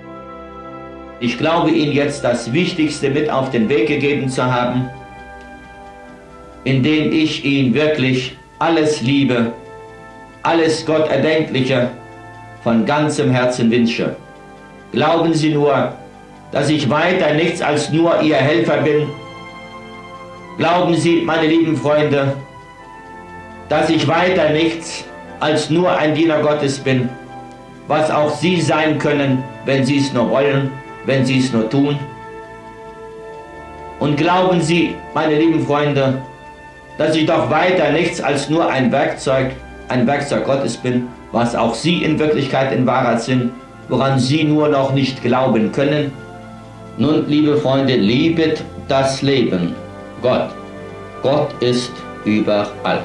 Ich glaube Ihnen jetzt das Wichtigste mit auf den Weg gegeben zu haben, indem ich Ihnen wirklich alles Liebe, alles Gott Erdenkliche von ganzem Herzen wünsche. Glauben Sie nur, dass ich weiter nichts als nur Ihr Helfer bin Glauben Sie, meine lieben Freunde, dass ich weiter nichts als nur ein Diener Gottes bin, was auch Sie sein können, wenn Sie es nur wollen, wenn Sie es nur tun. Und glauben Sie, meine lieben Freunde, dass ich doch weiter nichts als nur ein Werkzeug, ein Werkzeug Gottes bin, was auch Sie in Wirklichkeit in Wahrheit sind, woran Sie nur noch nicht glauben können. Nun, liebe Freunde, liebet das Leben. Gott. Gott ist überall.